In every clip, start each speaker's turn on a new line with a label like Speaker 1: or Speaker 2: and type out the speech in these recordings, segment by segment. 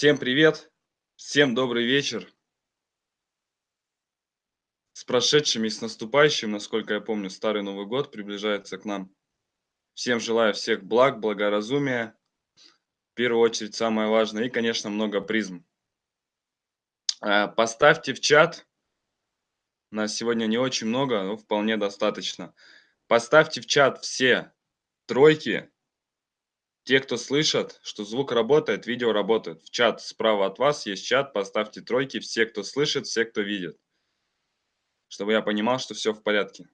Speaker 1: Всем привет, всем добрый вечер. С прошедшим и с наступающим, насколько я помню, Старый Новый год приближается к нам. Всем желаю всех благ, благоразумия, в первую очередь самое важное, и, конечно, много призм. Э, поставьте в чат, нас сегодня не очень много, но вполне достаточно. Поставьте в чат все тройки, те, кто слышат, что звук работает, видео работает. В чат справа от вас есть чат, поставьте тройки, все, кто слышит, все, кто видит чтобы я понимал, что все в порядке.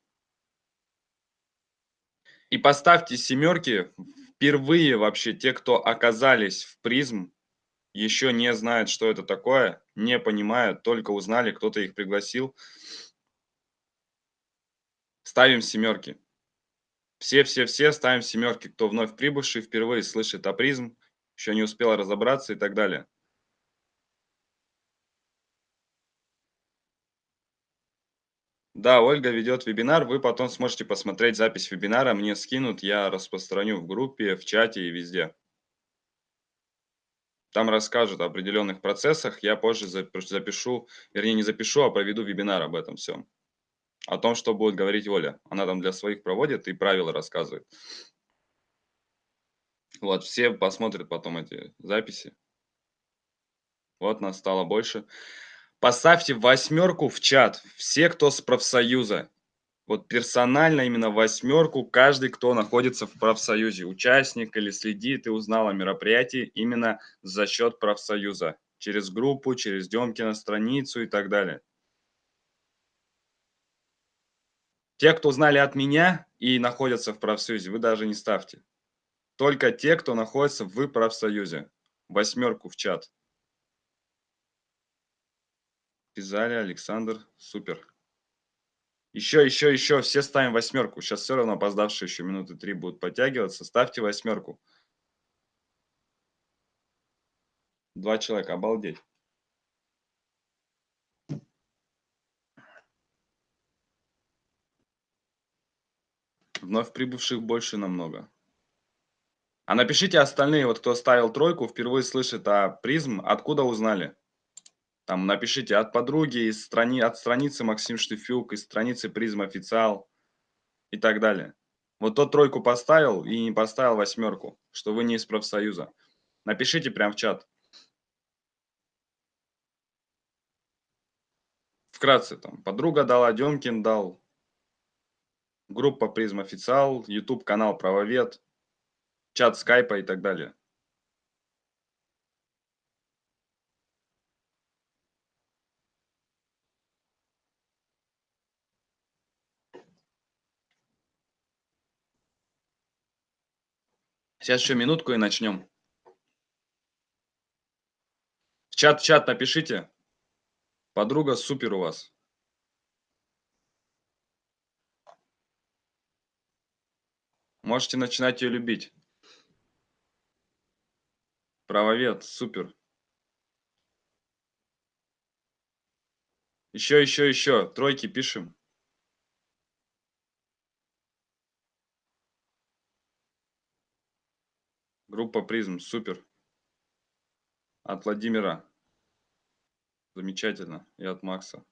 Speaker 1: И поставьте семерки впервые вообще те, кто оказались в призм, еще не знают, что это такое, не понимают, только узнали, кто-то их пригласил. Ставим семерки. Все-все-все ставим семерки, кто вновь прибывший, впервые слышит о призм, еще не успел разобраться и так далее. Да, Ольга ведет вебинар, вы потом сможете посмотреть запись вебинара, мне скинут, я распространю в группе, в чате и везде. Там расскажут о определенных процессах, я позже запишу, вернее не запишу, а проведу вебинар об этом всем. О том, что будет говорить Оля. Она там для своих проводит и правила рассказывает. Вот, все посмотрят потом эти записи. Вот нас стало больше. Поставьте восьмерку в чат. Все, кто с профсоюза. Вот персонально именно восьмерку каждый, кто находится в профсоюзе. Участник или следит и узнал о мероприятии именно за счет профсоюза. Через группу, через Демкина страницу и так далее. Те, кто узнали от меня и находятся в профсоюзе, вы даже не ставьте. Только те, кто находится в профсоюзе. Восьмерку в чат. Пизаля, Александр, супер. Еще, еще, еще, все ставим восьмерку. Сейчас все равно опоздавшие еще минуты три будут подтягиваться. Ставьте восьмерку. Два человека, обалдеть. Вновь прибывших больше намного. А напишите остальные, вот кто ставил тройку, впервые слышит о призм, откуда узнали? Там напишите от подруги, из страни, от страницы Максим Штефюк, из страницы Призм Официал и так далее. Вот тот тройку поставил и не поставил восьмерку, что вы не из профсоюза. Напишите прямо в чат. Вкратце там. Подруга дала, Демкин дал. Группа Призм Официал, YouTube канал Правовед, чат скайпа и так далее. Сейчас еще минутку и начнем. В чат, чат напишите. Подруга супер у вас. Можете начинать ее любить. Правовед, супер. Еще, еще, еще. Тройки пишем. Группа призм, супер. От Владимира. Замечательно. И от Макса.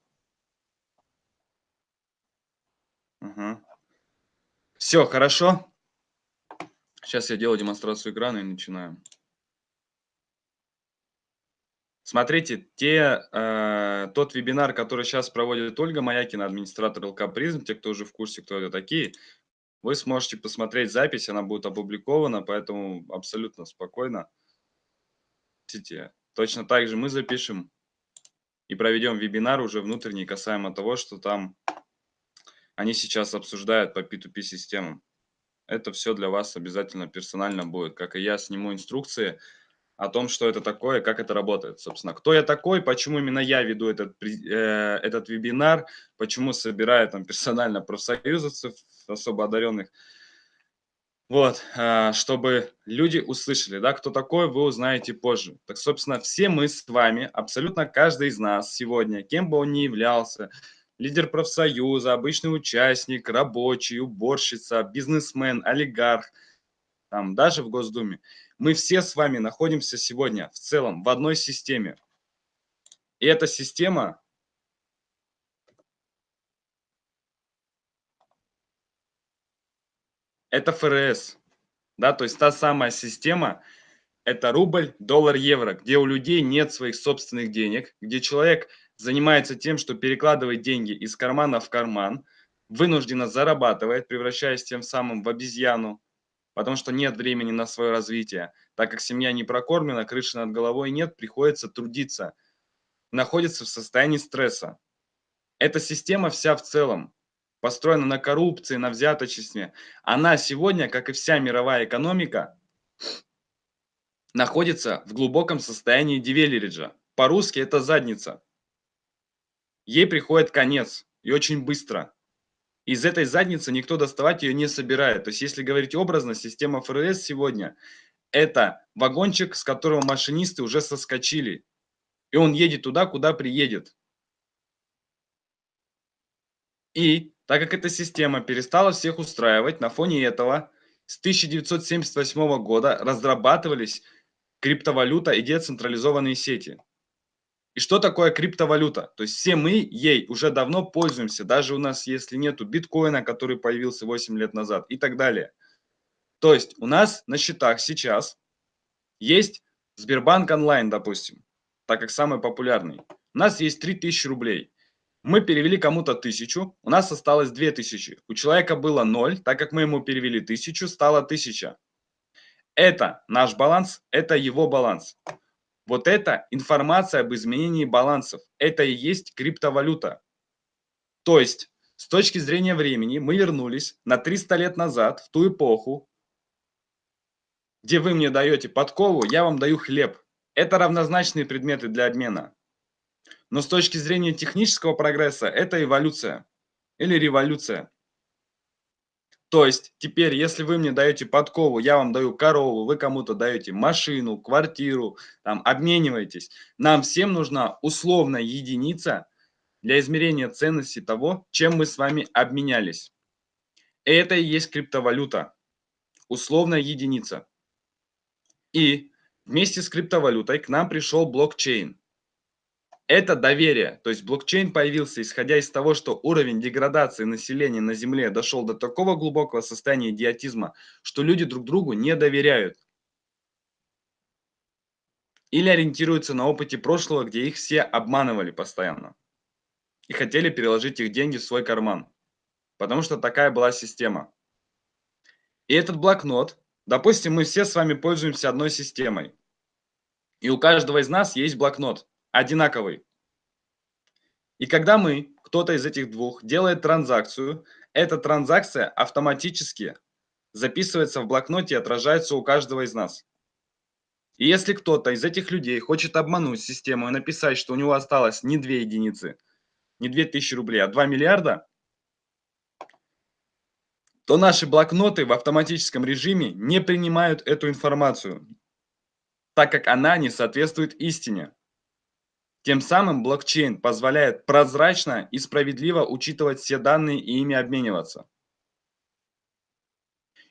Speaker 1: Угу. Все, хорошо. Сейчас я делаю демонстрацию экрана и начинаем. Смотрите, те, э, тот вебинар, который сейчас проводит Ольга Маякина, администратор ЛК Призм, те, кто уже в курсе, кто это такие, вы сможете посмотреть запись, она будет опубликована, поэтому абсолютно спокойно. Точно так же мы запишем и проведем вебинар уже внутренний касаемо того, что там они сейчас обсуждают по P2P системам. Это все для вас обязательно персонально будет. Как и я сниму инструкции, о том, что это такое, как это работает, собственно. Кто я такой, почему именно я веду этот, э, этот вебинар, почему собираю там персонально профсоюзовцев, особо одаренных. Вот, э, чтобы люди услышали, да, кто такой, вы узнаете позже. Так, собственно, все мы с вами, абсолютно каждый из нас сегодня, кем бы он ни являлся, лидер профсоюза, обычный участник, рабочий, уборщица, бизнесмен, олигарх – там, даже в Госдуме. Мы все с вами находимся сегодня в целом в одной системе. И эта система это ФРС, да, то есть та самая система, это рубль, доллар, евро, где у людей нет своих собственных денег, где человек занимается тем, что перекладывает деньги из кармана в карман, вынужденно зарабатывает, превращаясь тем самым в обезьяну, потому что нет времени на свое развитие. Так как семья не прокормлена, крыши над головой нет, приходится трудиться, находится в состоянии стресса. Эта система вся в целом построена на коррупции, на взяточестве. Она сегодня, как и вся мировая экономика, находится в глубоком состоянии девелериджа. По-русски это задница. Ей приходит конец, и очень быстро. Из этой задницы никто доставать ее не собирает. То есть, если говорить образно, система ФРС сегодня – это вагончик, с которого машинисты уже соскочили. И он едет туда, куда приедет. И так как эта система перестала всех устраивать, на фоне этого с 1978 года разрабатывались криптовалюта и децентрализованные сети. И что такое криптовалюта? То есть все мы ей уже давно пользуемся, даже у нас, если нету биткоина, который появился 8 лет назад и так далее. То есть у нас на счетах сейчас есть Сбербанк онлайн, допустим, так как самый популярный. У нас есть 3000 рублей. Мы перевели кому-то 1000, у нас осталось 2000. У человека было 0, так как мы ему перевели 1000, стало 1000. Это наш баланс, это его баланс. Вот это информация об изменении балансов. Это и есть криптовалюта. То есть, с точки зрения времени, мы вернулись на 300 лет назад, в ту эпоху, где вы мне даете подкову, я вам даю хлеб. Это равнозначные предметы для обмена. Но с точки зрения технического прогресса, это эволюция или революция. То есть теперь, если вы мне даете подкову, я вам даю корову, вы кому-то даете машину, квартиру, там обмениваетесь. Нам всем нужна условная единица для измерения ценности того, чем мы с вами обменялись. Это и есть криптовалюта. Условная единица. И вместе с криптовалютой к нам пришел блокчейн. Это доверие. То есть блокчейн появился, исходя из того, что уровень деградации населения на Земле дошел до такого глубокого состояния идиотизма, что люди друг другу не доверяют. Или ориентируются на опыте прошлого, где их все обманывали постоянно. И хотели переложить их деньги в свой карман. Потому что такая была система. И этот блокнот, допустим, мы все с вами пользуемся одной системой. И у каждого из нас есть блокнот одинаковый. И когда мы, кто-то из этих двух, делает транзакцию, эта транзакция автоматически записывается в блокноте и отражается у каждого из нас. И если кто-то из этих людей хочет обмануть систему и написать, что у него осталось не 2 единицы, не 2000 рублей, а 2 миллиарда, то наши блокноты в автоматическом режиме не принимают эту информацию, так как она не соответствует истине. Тем самым блокчейн позволяет прозрачно и справедливо учитывать все данные и ими обмениваться.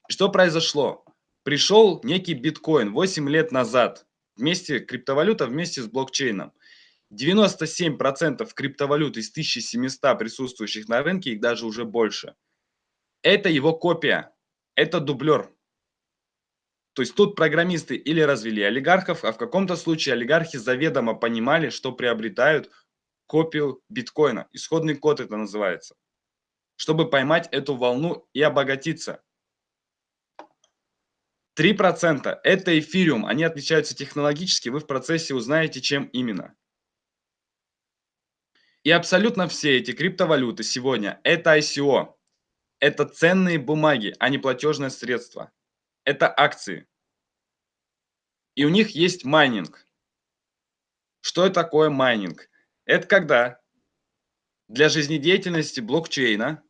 Speaker 1: Что произошло? Пришел некий биткоин 8 лет назад, вместе криптовалюта вместе с блокчейном. 97% криптовалют из 1700 присутствующих на рынке, их даже уже больше. Это его копия, это дублер. То есть тут программисты или развели олигархов, а в каком-то случае олигархи заведомо понимали, что приобретают копию биткоина. Исходный код это называется. Чтобы поймать эту волну и обогатиться. 3% это эфириум. Они отличаются технологически. Вы в процессе узнаете, чем именно. И абсолютно все эти криптовалюты сегодня это ICO. Это ценные бумаги, а не платежное средство это акции. И у них есть майнинг. Что такое майнинг? Это когда для жизнедеятельности блокчейна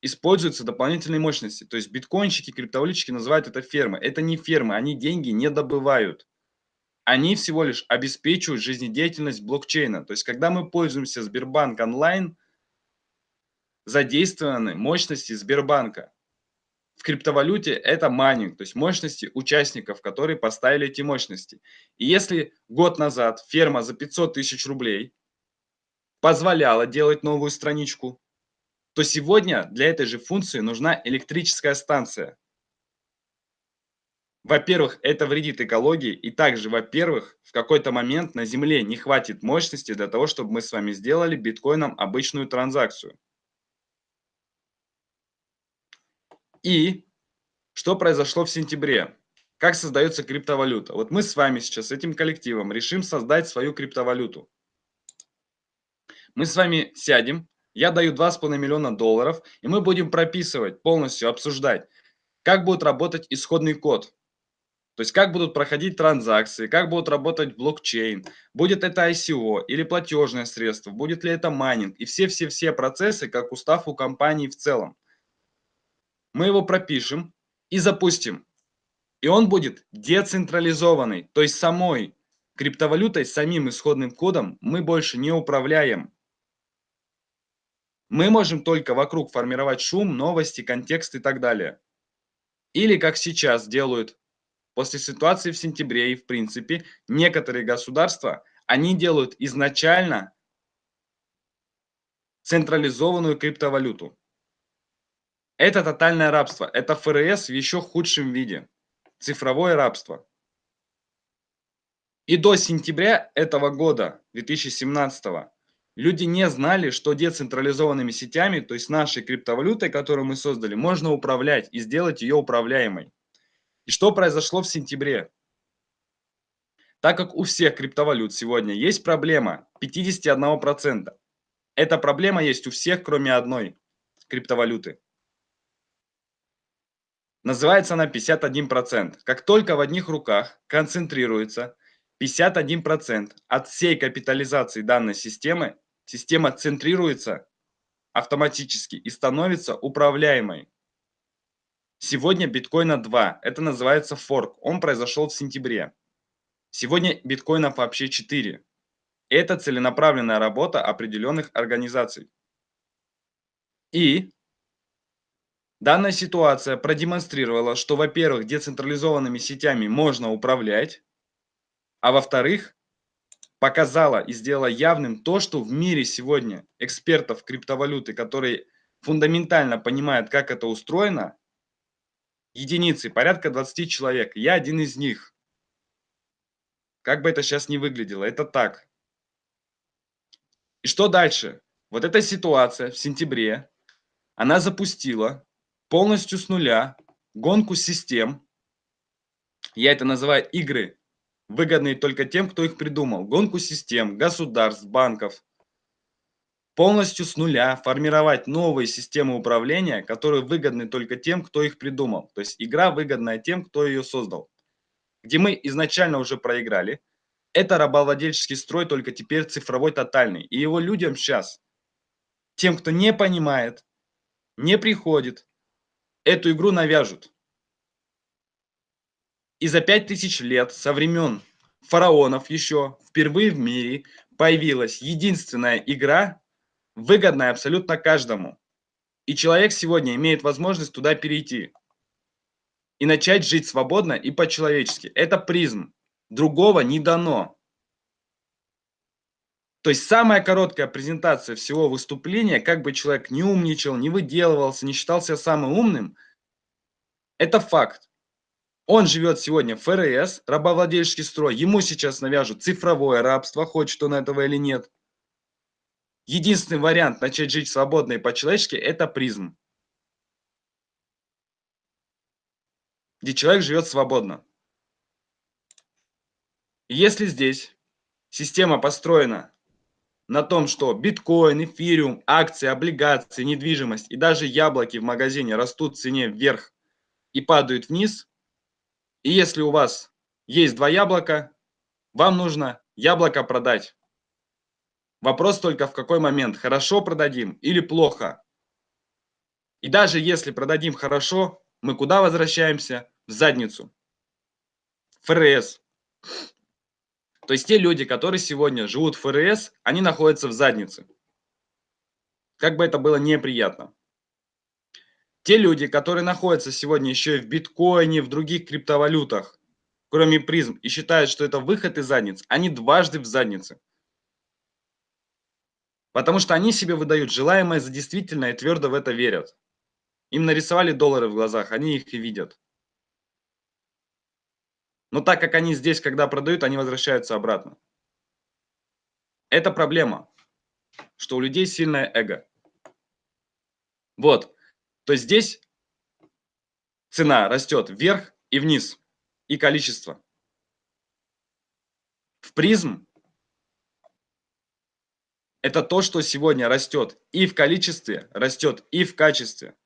Speaker 1: используются дополнительные мощности. То есть биткоинщики, криптовалютчики называют это фермы. Это не фермы, они деньги не добывают. Они всего лишь обеспечивают жизнедеятельность блокчейна. То есть когда мы пользуемся Сбербанк онлайн, задействованы мощности Сбербанка. В криптовалюте это майнинг, то есть мощности участников, которые поставили эти мощности. И если год назад ферма за 500 тысяч рублей позволяла делать новую страничку, то сегодня для этой же функции нужна электрическая станция. Во-первых, это вредит экологии, и также, во-первых, в какой-то момент на Земле не хватит мощности для того, чтобы мы с вами сделали биткоином обычную транзакцию. И что произошло в сентябре? Как создается криптовалюта? Вот мы с вами сейчас, с этим коллективом, решим создать свою криптовалюту. Мы с вами сядем, я даю 2,5 миллиона долларов, и мы будем прописывать, полностью обсуждать, как будет работать исходный код. То есть как будут проходить транзакции, как будут работать блокчейн, будет это ICO или платежное средство, будет ли это майнинг и все-все-все процессы, как устав у компании в целом. Мы его пропишем и запустим. И он будет децентрализованный, то есть самой криптовалютой, самим исходным кодом мы больше не управляем. Мы можем только вокруг формировать шум, новости, контекст и так далее. Или как сейчас делают после ситуации в сентябре и в принципе некоторые государства, они делают изначально централизованную криптовалюту. Это тотальное рабство, это ФРС в еще худшем виде, цифровое рабство. И до сентября этого года, 2017, люди не знали, что децентрализованными сетями, то есть нашей криптовалютой, которую мы создали, можно управлять и сделать ее управляемой. И что произошло в сентябре? Так как у всех криптовалют сегодня есть проблема 51%, эта проблема есть у всех, кроме одной криптовалюты. Называется она 51%. Как только в одних руках концентрируется 51% от всей капитализации данной системы, система центрируется автоматически и становится управляемой. Сегодня биткоина 2. Это называется форк. Он произошел в сентябре. Сегодня биткоинов вообще 4. Это целенаправленная работа определенных организаций. И данная ситуация продемонстрировала, что, во-первых, децентрализованными сетями можно управлять, а во-вторых, показала и сделала явным то, что в мире сегодня экспертов криптовалюты, которые фундаментально понимают, как это устроено, единицы, порядка 20 человек. Я один из них. Как бы это сейчас не выглядело, это так. И что дальше? Вот эта ситуация в сентябре, она запустила полностью с нуля гонку систем. Я это называю игры, выгодные только тем, кто их придумал. Гонку систем, государств, банков полностью с нуля формировать новые системы управления, которые выгодны только тем, кто их придумал. То есть игра выгодная тем, кто ее создал. Где мы изначально уже проиграли. Это рабовладельческий строй, только теперь цифровой тотальный. И его людям сейчас, тем, кто не понимает, не приходит, эту игру навяжут. И за пять тысяч лет со времен фараонов еще впервые в мире появилась единственная игра, выгодная абсолютно каждому. И человек сегодня имеет возможность туда перейти и начать жить свободно и по-человечески. Это призм. Другого не дано. То есть самая короткая презентация всего выступления, как бы человек не умничал, не выделывался, не считался самым умным, это факт. Он живет сегодня в ФРС, рабовладельческий строй, ему сейчас навяжут цифровое рабство, хочет он этого или нет. Единственный вариант начать жить свободно и по-человечески – это призм. Где человек живет свободно. Если здесь система построена на том, что биткоин, эфириум, акции, облигации, недвижимость и даже яблоки в магазине растут в цене вверх и падают вниз, и если у вас есть два яблока, вам нужно яблоко продать. Вопрос только в какой момент, хорошо продадим или плохо. И даже если продадим хорошо, мы куда возвращаемся? В задницу. ФРС. То есть те люди, которые сегодня живут в ФРС, они находятся в заднице. Как бы это было неприятно. Те люди, которые находятся сегодня еще и в биткоине, в других криптовалютах, кроме призм, и считают, что это выход из задниц, они дважды в заднице. Потому что они себе выдают желаемое за действительное и твердо в это верят. Им нарисовали доллары в глазах, они их и видят. Но так как они здесь, когда продают, они возвращаются обратно. Это проблема, что у людей сильное эго. Вот. То есть здесь цена растет вверх и вниз, и количество. В призм это то, что сегодня растет и в количестве, растет и в качестве.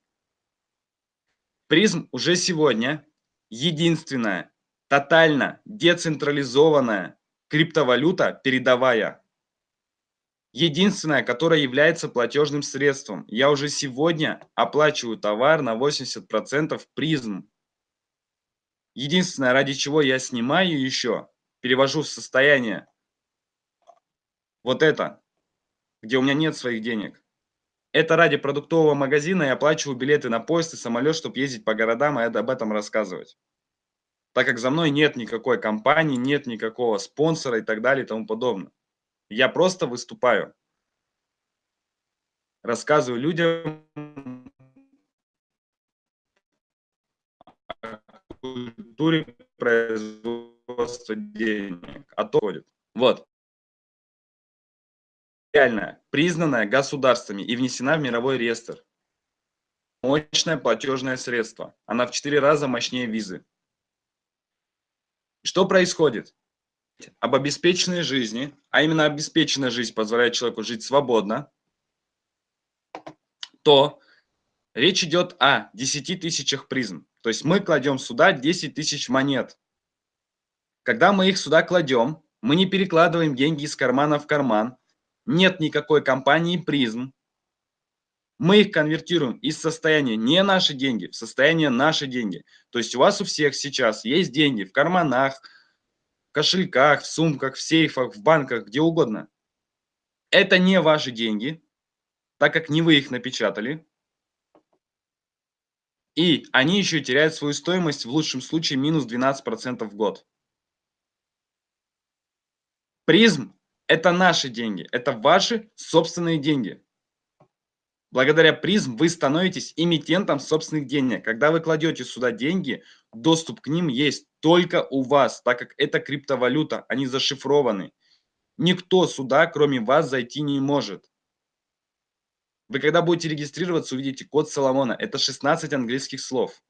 Speaker 1: Призм уже сегодня единственная, тотально децентрализованная криптовалюта передовая. Единственная, которая является платежным средством. Я уже сегодня оплачиваю товар на 80% призм. Единственное, ради чего я снимаю еще, перевожу в состояние вот это, где у меня нет своих денег. Это ради продуктового магазина я оплачиваю билеты на поезд и самолет, чтобы ездить по городам и об этом рассказывать. Так как за мной нет никакой компании, нет никакого спонсора и так далее и тому подобное. Я просто выступаю. Рассказываю людям о культуре производства денег. А то ходит. Вот реальная, признанная государствами и внесена в мировой реестр. Мощное платежное средство. Она в 4 раза мощнее визы. Что происходит? Об обеспеченной жизни, а именно обеспеченная жизнь позволяет человеку жить свободно, то речь идет о 10 тысячах призм. То есть мы кладем сюда 10 тысяч монет. Когда мы их сюда кладем, мы не перекладываем деньги из кармана в карман, нет никакой компании призм. Мы их конвертируем из состояния не наши деньги в состояние наши деньги. То есть у вас у всех сейчас есть деньги в карманах, в кошельках, в сумках, в сейфах, в банках, где угодно. Это не ваши деньги, так как не вы их напечатали. И они еще теряют свою стоимость в лучшем случае минус 12% в год. Призм это наши деньги, это ваши собственные деньги. Благодаря призм вы становитесь эмитентом собственных денег. Когда вы кладете сюда деньги, доступ к ним есть только у вас, так как это криптовалюта, они зашифрованы. Никто сюда, кроме вас, зайти не может. Вы когда будете регистрироваться, увидите код Соломона. Это 16 английских слов.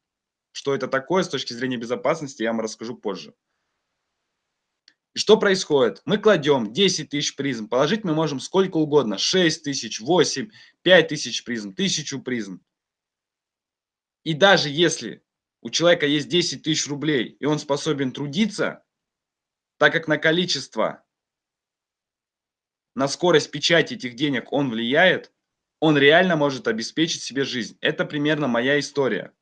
Speaker 1: Что это такое с точки зрения безопасности, я вам расскажу позже. И что происходит? Мы кладем 10 тысяч призм, положить мы можем сколько угодно, 6 тысяч, 8, 5 тысяч призм, 1000 призм. И даже если у человека есть 10 тысяч рублей, и он способен трудиться, так как на количество, на скорость печати этих денег он влияет, он реально может обеспечить себе жизнь. Это примерно моя история.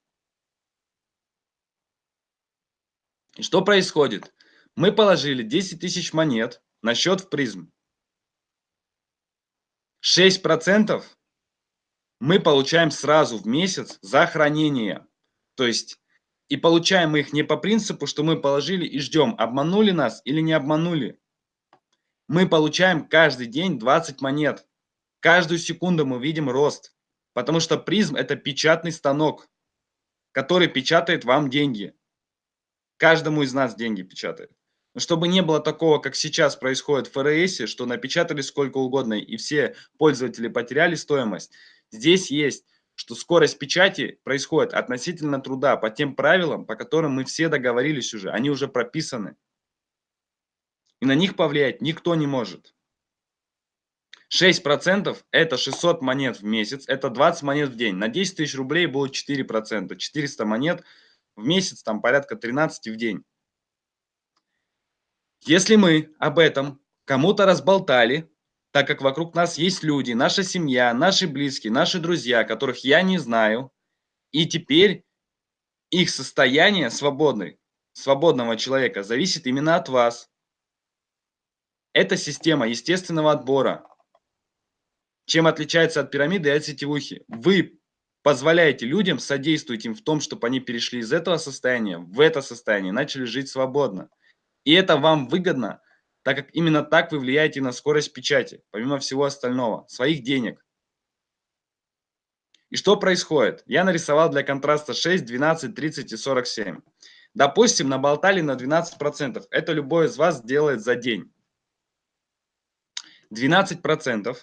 Speaker 1: И что происходит? Мы положили 10 тысяч монет на счет в призм. 6% мы получаем сразу в месяц за хранение. То есть, и получаем мы их не по принципу, что мы положили и ждем, обманули нас или не обманули. Мы получаем каждый день 20 монет. Каждую секунду мы видим рост. Потому что призм это печатный станок, который печатает вам деньги. Каждому из нас деньги печатает чтобы не было такого, как сейчас происходит в ФРС, что напечатали сколько угодно, и все пользователи потеряли стоимость. Здесь есть, что скорость печати происходит относительно труда по тем правилам, по которым мы все договорились уже, они уже прописаны. И на них повлиять никто не может. 6% это 600 монет в месяц, это 20 монет в день. На 10 тысяч рублей будет 4%, 400 монет в месяц, там порядка 13 в день. Если мы об этом кому-то разболтали, так как вокруг нас есть люди, наша семья, наши близкие, наши друзья, которых я не знаю, и теперь их состояние свободной, свободного человека зависит именно от вас. Это система естественного отбора. Чем отличается от пирамиды и от сетевухи? Вы позволяете людям, содействуете им в том, чтобы они перешли из этого состояния в это состояние, начали жить свободно. И это вам выгодно, так как именно так вы влияете на скорость печати, помимо всего остального, своих денег. И что происходит? Я нарисовал для контраста 6, 12, 30 и 47. Допустим, наболтали на 12%. Это любой из вас делает за день. 12%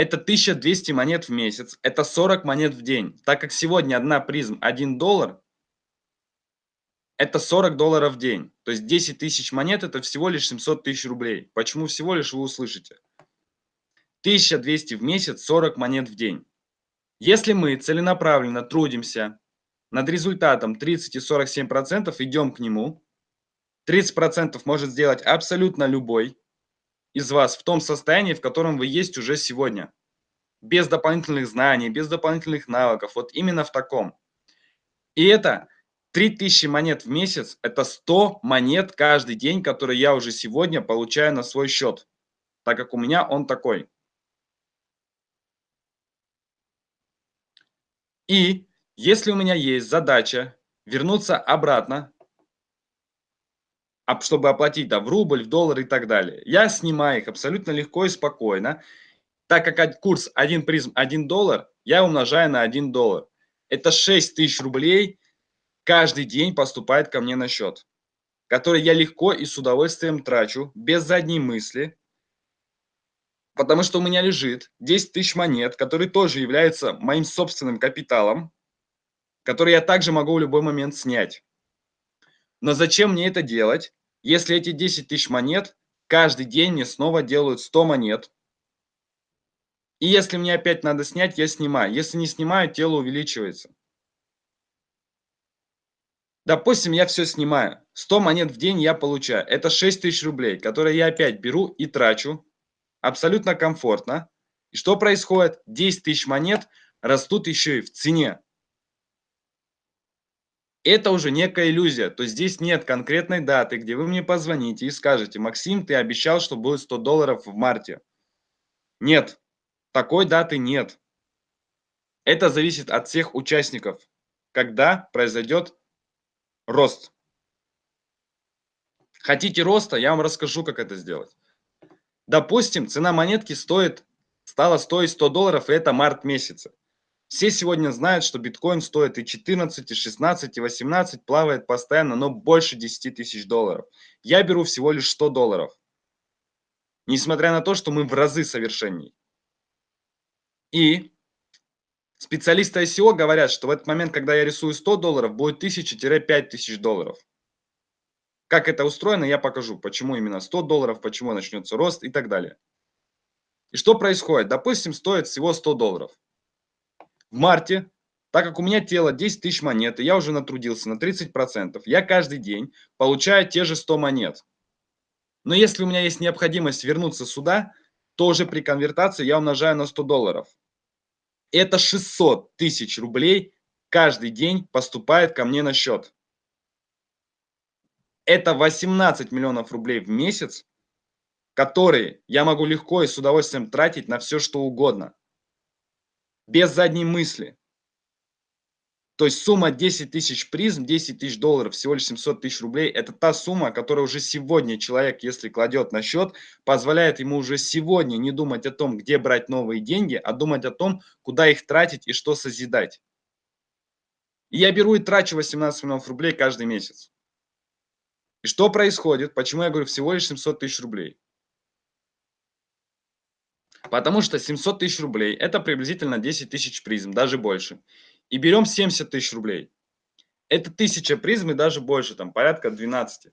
Speaker 1: это 1200 монет в месяц, это 40 монет в день. Так как сегодня одна призм 1 доллар, это 40 долларов в день. То есть 10 тысяч монет это всего лишь 700 тысяч рублей. Почему всего лишь вы услышите? 1200 в месяц, 40 монет в день. Если мы целенаправленно трудимся над результатом 30 и 47%, идем к нему, 30% может сделать абсолютно любой, из вас в том состоянии, в котором вы есть уже сегодня. Без дополнительных знаний, без дополнительных навыков. Вот именно в таком. И это 3000 монет в месяц, это 100 монет каждый день, которые я уже сегодня получаю на свой счет. Так как у меня он такой. И если у меня есть задача вернуться обратно чтобы оплатить да, в рубль, в доллар и так далее. Я снимаю их абсолютно легко и спокойно. Так как курс 1 призм 1 доллар, я умножаю на 1 доллар. Это 6 тысяч рублей каждый день поступает ко мне на счет, который я легко и с удовольствием трачу, без задней мысли, потому что у меня лежит 10 тысяч монет, которые тоже являются моим собственным капиталом, который я также могу в любой момент снять. Но зачем мне это делать? Если эти 10 тысяч монет, каждый день мне снова делают 100 монет. И если мне опять надо снять, я снимаю. Если не снимаю, тело увеличивается. Допустим, я все снимаю. 100 монет в день я получаю. Это 6 тысяч рублей, которые я опять беру и трачу. Абсолютно комфортно. И что происходит? 10 тысяч монет растут еще и в цене это уже некая иллюзия. То есть здесь нет конкретной даты, где вы мне позвоните и скажете, Максим, ты обещал, что будет 100 долларов в марте. Нет, такой даты нет. Это зависит от всех участников, когда произойдет рост. Хотите роста, я вам расскажу, как это сделать. Допустим, цена монетки стоит, стала стоить 100 долларов, и это март месяца. Все сегодня знают, что биткоин стоит и 14, и 16, и 18, плавает постоянно, но больше 10 тысяч долларов. Я беру всего лишь 100 долларов. Несмотря на то, что мы в разы совершенней. И специалисты ICO говорят, что в этот момент, когда я рисую 100 долларов, будет 1000-5000 долларов. Как это устроено, я покажу. Почему именно 100 долларов, почему начнется рост и так далее. И что происходит? Допустим, стоит всего 100 долларов в марте, так как у меня тело 10 тысяч монет, и я уже натрудился на 30%, я каждый день получаю те же 100 монет. Но если у меня есть необходимость вернуться сюда, то уже при конвертации я умножаю на 100 долларов. Это 600 тысяч рублей каждый день поступает ко мне на счет. Это 18 миллионов рублей в месяц, которые я могу легко и с удовольствием тратить на все, что угодно без задней мысли. То есть сумма 10 тысяч призм, 10 тысяч долларов, всего лишь 700 тысяч рублей, это та сумма, которая уже сегодня человек, если кладет на счет, позволяет ему уже сегодня не думать о том, где брать новые деньги, а думать о том, куда их тратить и что созидать. И я беру и трачу 18 миллионов рублей каждый месяц. И что происходит? Почему я говорю всего лишь 700 тысяч рублей? Потому что 700 тысяч рублей – это приблизительно 10 тысяч призм, даже больше. И берем 70 тысяч рублей. Это 1000 призм и даже больше, там порядка 12.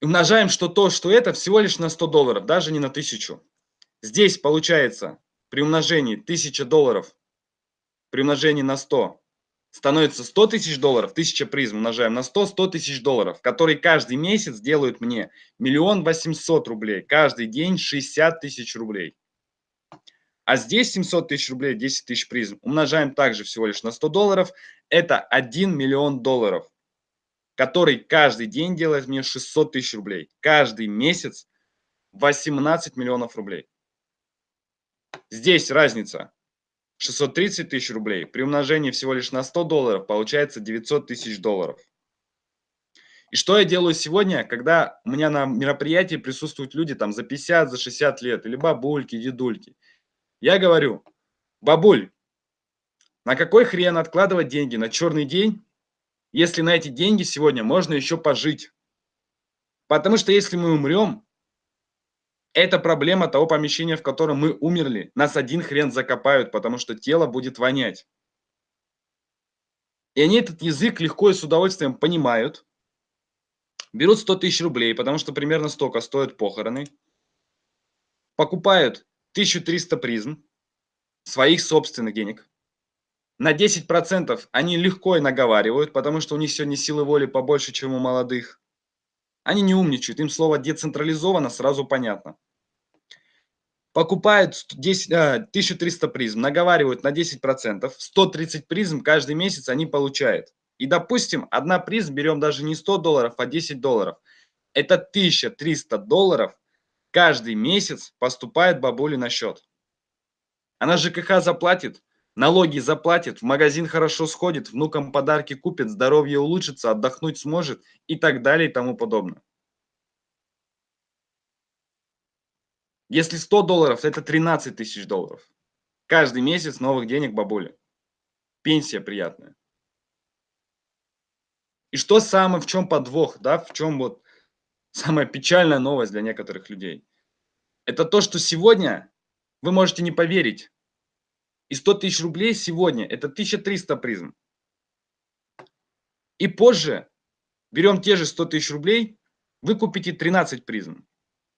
Speaker 1: И умножаем, что то, что это, всего лишь на 100 долларов, даже не на 1000. Здесь получается при умножении 1000 долларов, при умножении на 100, становится 100 тысяч долларов, 1000 призм умножаем на 100, 100 тысяч долларов, которые каждый месяц делают мне миллион восемьсот рублей, каждый день 60 тысяч рублей. А здесь 700 тысяч рублей, 10 тысяч призм умножаем также всего лишь на 100 долларов, это 1 миллион долларов, который каждый день делает мне 600 тысяч рублей, каждый месяц 18 миллионов рублей. Здесь разница 630 тысяч рублей при умножении всего лишь на 100 долларов получается 900 тысяч долларов. И что я делаю сегодня, когда у меня на мероприятии присутствуют люди там за 50, за 60 лет, или бабульки, дедульки. Я говорю, бабуль, на какой хрен откладывать деньги на черный день, если на эти деньги сегодня можно еще пожить? Потому что если мы умрем, это проблема того помещения, в котором мы умерли. Нас один хрен закопают, потому что тело будет вонять. И они этот язык легко и с удовольствием понимают. Берут 100 тысяч рублей, потому что примерно столько стоят похороны. Покупают 1300 призм своих собственных денег. На 10% они легко и наговаривают, потому что у них сегодня силы воли побольше, чем у молодых. Они не умничают, им слово децентрализовано сразу понятно. Покупают 10, 1300 призм, наговаривают на 10%, 130 призм каждый месяц они получают. И, допустим, одна призм берем даже не 100 долларов, а 10 долларов. Это 1300 долларов каждый месяц поступает бабуле на счет. Она ЖКХ заплатит, налоги заплатит, в магазин хорошо сходит, внукам подарки купит, здоровье улучшится, отдохнуть сможет и так далее и тому подобное. Если 100 долларов, это 13 тысяч долларов. Каждый месяц новых денег бабуле. Пенсия приятная. И что самое, в чем подвох, да, в чем вот самая печальная новость для некоторых людей? Это то, что сегодня вы можете не поверить. И 100 тысяч рублей сегодня – это 1300 призм. И позже берем те же 100 тысяч рублей, вы купите 13 призм.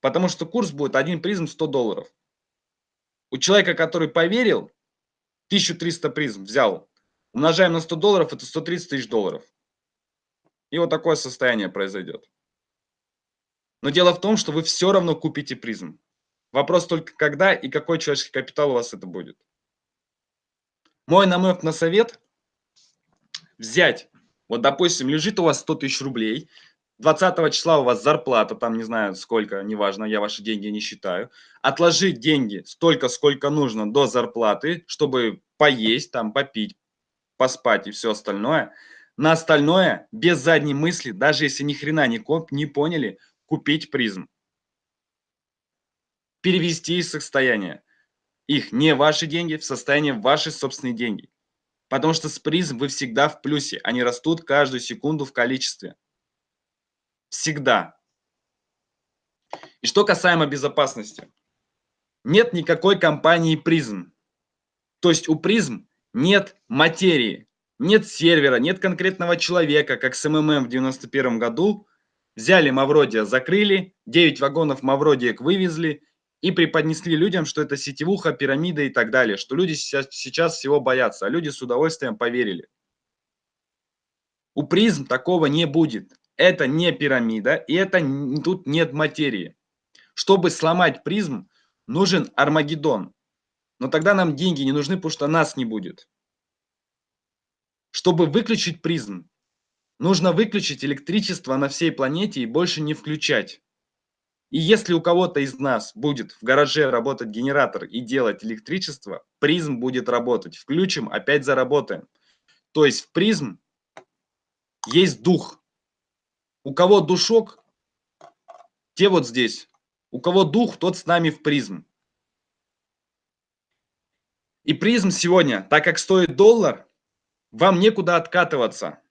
Speaker 1: Потому что курс будет один призм 100 долларов. У человека, который поверил, 1300 призм взял, умножаем на 100 долларов, это 130 тысяч долларов. И вот такое состояние произойдет. Но дело в том, что вы все равно купите призм. Вопрос только когда и какой человеческий капитал у вас это будет. Мой намек на совет – взять, вот допустим, лежит у вас 100 тысяч рублей, 20 числа у вас зарплата, там не знаю сколько, неважно, я ваши деньги не считаю, отложить деньги столько, сколько нужно до зарплаты, чтобы поесть, там, попить, поспать и все остальное – на остальное, без задней мысли, даже если ни хрена не, коп, не поняли, купить призм. Перевести из состояния их не ваши деньги в состояние ваши собственные деньги. Потому что с призм вы всегда в плюсе. Они растут каждую секунду в количестве. Всегда. И что касаемо безопасности. Нет никакой компании призм. То есть у призм нет материи. Нет сервера, нет конкретного человека, как с МММ в 91 году. Взяли Мавродия, закрыли, 9 вагонов Мавродиек вывезли и преподнесли людям, что это сетевуха, пирамида и так далее, что люди сейчас, сейчас всего боятся, а люди с удовольствием поверили. У призм такого не будет. Это не пирамида, и это тут нет материи. Чтобы сломать призм, нужен Армагеддон. Но тогда нам деньги не нужны, потому что нас не будет. Чтобы выключить призм, нужно выключить электричество на всей планете и больше не включать. И если у кого-то из нас будет в гараже работать генератор и делать электричество, призм будет работать. Включим, опять заработаем. То есть в призм есть дух. У кого душок, те вот здесь. У кого дух, тот с нами в призм. И призм сегодня, так как стоит доллар, вам некуда откатываться.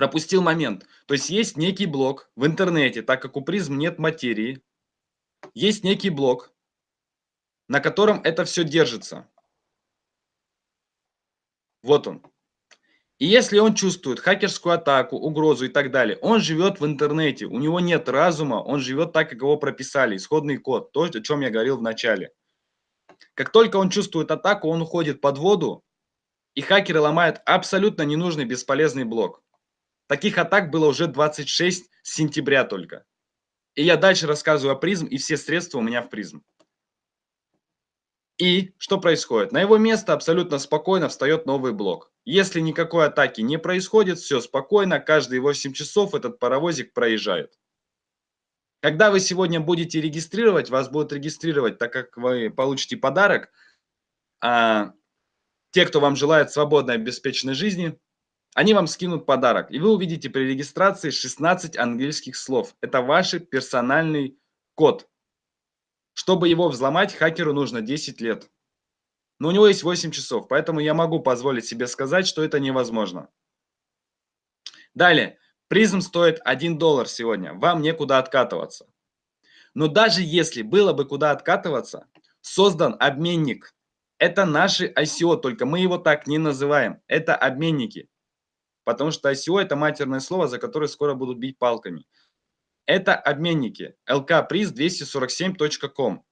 Speaker 1: Пропустил момент. То есть есть некий блок в интернете, так как у призм нет материи, есть некий блок, на котором это все держится. Вот он. И если он чувствует хакерскую атаку, угрозу и так далее, он живет в интернете, у него нет разума, он живет так, как его прописали, исходный код, то, о чем я говорил в начале. Как только он чувствует атаку, он уходит под воду, и хакеры ломают абсолютно ненужный бесполезный блок. Таких атак было уже 26 с сентября только. И я дальше рассказываю о призм, и все средства у меня в призм. И что происходит? На его место абсолютно спокойно встает новый блок. Если никакой атаки не происходит, все спокойно, каждые 8 часов этот паровозик проезжает. Когда вы сегодня будете регистрировать, вас будут регистрировать, так как вы получите подарок – а, те, кто вам желает свободной, обеспеченной жизни, они вам скинут подарок. И вы увидите при регистрации 16 английских слов. Это ваш персональный код. Чтобы его взломать, хакеру нужно 10 лет. Но у него есть 8 часов, поэтому я могу позволить себе сказать, что это невозможно. Далее. Призм стоит 1 доллар сегодня. Вам некуда откатываться. Но даже если было бы куда откатываться, создан обменник. Это наши ICO, только мы его так не называем. Это обменники. Потому что ICO это матерное слово, за которое скоро будут бить палками. Это обменники. lkpriz247.com.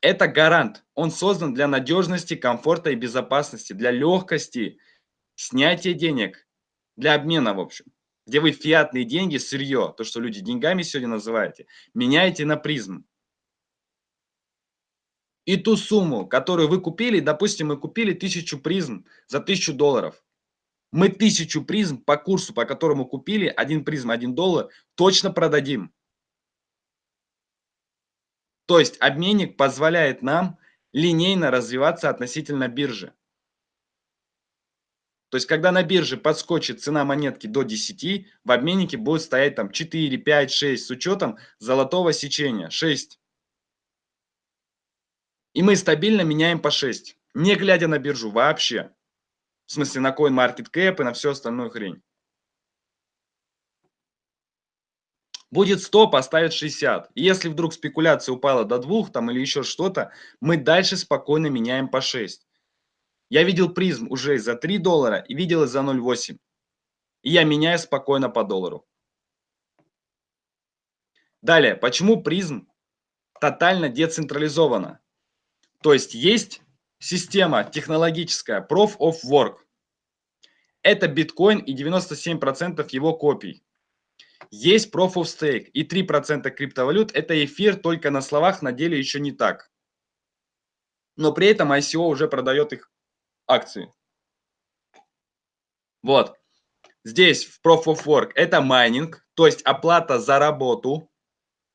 Speaker 1: Это гарант. Он создан для надежности, комфорта и безопасности, для легкости снятия денег, для обмена, в общем. Где вы фиатные деньги, сырье, то, что люди деньгами сегодня называете, меняете на призм. И ту сумму, которую вы купили, допустим, мы купили тысячу призм за тысячу долларов. Мы тысячу призм по курсу, по которому купили, один призм, один доллар, точно продадим. То есть обменник позволяет нам линейно развиваться относительно биржи. То есть, когда на бирже подскочит цена монетки до 10, в обменнике будет стоять там 4, 5, 6 с учетом золотого сечения. 6. И мы стабильно меняем по 6, не глядя на биржу вообще. В смысле на CoinMarketCap и на всю остальную хрень. Будет 100, поставит 60. И если вдруг спекуляция упала до 2 там, или еще что-то, мы дальше спокойно меняем по 6. Я видел призм уже за 3 доллара и видел за 0,8. И я меняю спокойно по доллару. Далее, почему призм тотально децентрализована? То есть есть система технологическая Proof of Work. Это биткоин и 97% его копий. Есть Proof of Stake и 3% криптовалют. Это эфир только на словах, на деле еще не так. Но при этом ICO уже продает их акции. Вот. Здесь в Proof of Work это майнинг, то есть оплата за работу,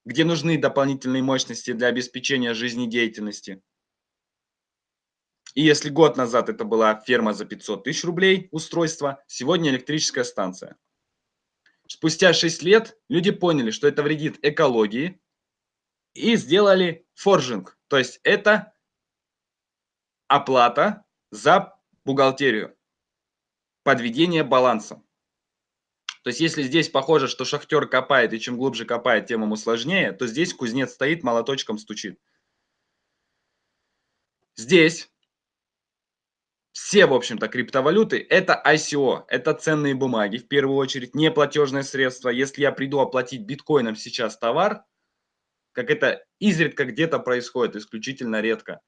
Speaker 1: где нужны дополнительные мощности для обеспечения жизнедеятельности. И если год назад это была ферма за 500 тысяч рублей устройство, сегодня электрическая станция. Спустя 6 лет люди поняли, что это вредит экологии и сделали форжинг. То есть это оплата за бухгалтерию, подведение баланса. То есть если здесь похоже, что шахтер копает, и чем глубже копает, тем ему сложнее, то здесь кузнец стоит, молоточком стучит. Здесь все, в общем-то, криптовалюты – это ICO, это ценные бумаги, в первую очередь, не платежное средство. Если я приду оплатить биткоином сейчас товар, как это изредка где-то происходит, исключительно редко,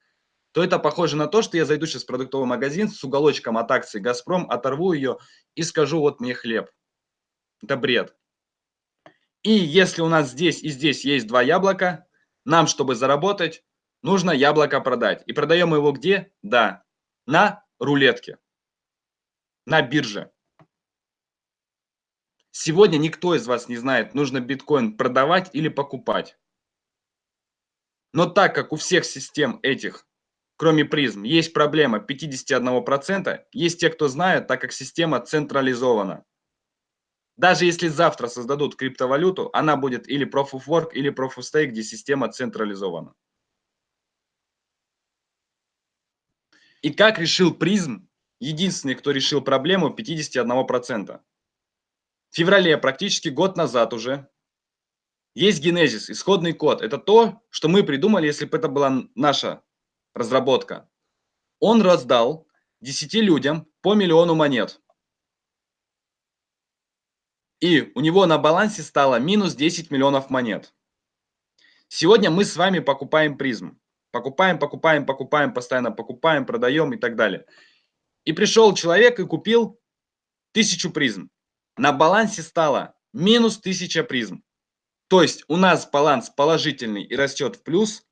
Speaker 1: то это похоже на то, что я зайду сейчас в продуктовый магазин с уголочком от акции «Газпром», оторву ее и скажу «вот мне хлеб». Это бред. И если у нас здесь и здесь есть два яблока, нам, чтобы заработать, нужно яблоко продать. И продаем его где? Да, на рулетки на бирже. Сегодня никто из вас не знает, нужно биткоин продавать или покупать. Но так как у всех систем этих, кроме призм, есть проблема 51%, есть те, кто знает, так как система централизована. Даже если завтра создадут криптовалюту, она будет или Proof of Work, или Proof of Stake, где система централизована. И как решил призм, единственный, кто решил проблему 51%. В феврале, практически год назад уже, есть генезис, исходный код. Это то, что мы придумали, если бы это была наша разработка. Он раздал 10 людям по миллиону монет. И у него на балансе стало минус 10 миллионов монет. Сегодня мы с вами покупаем призм. Покупаем, покупаем, покупаем, постоянно покупаем, продаем и так далее. И пришел человек и купил тысячу призм. На балансе стало минус тысяча призм. То есть у нас баланс положительный и растет в плюс,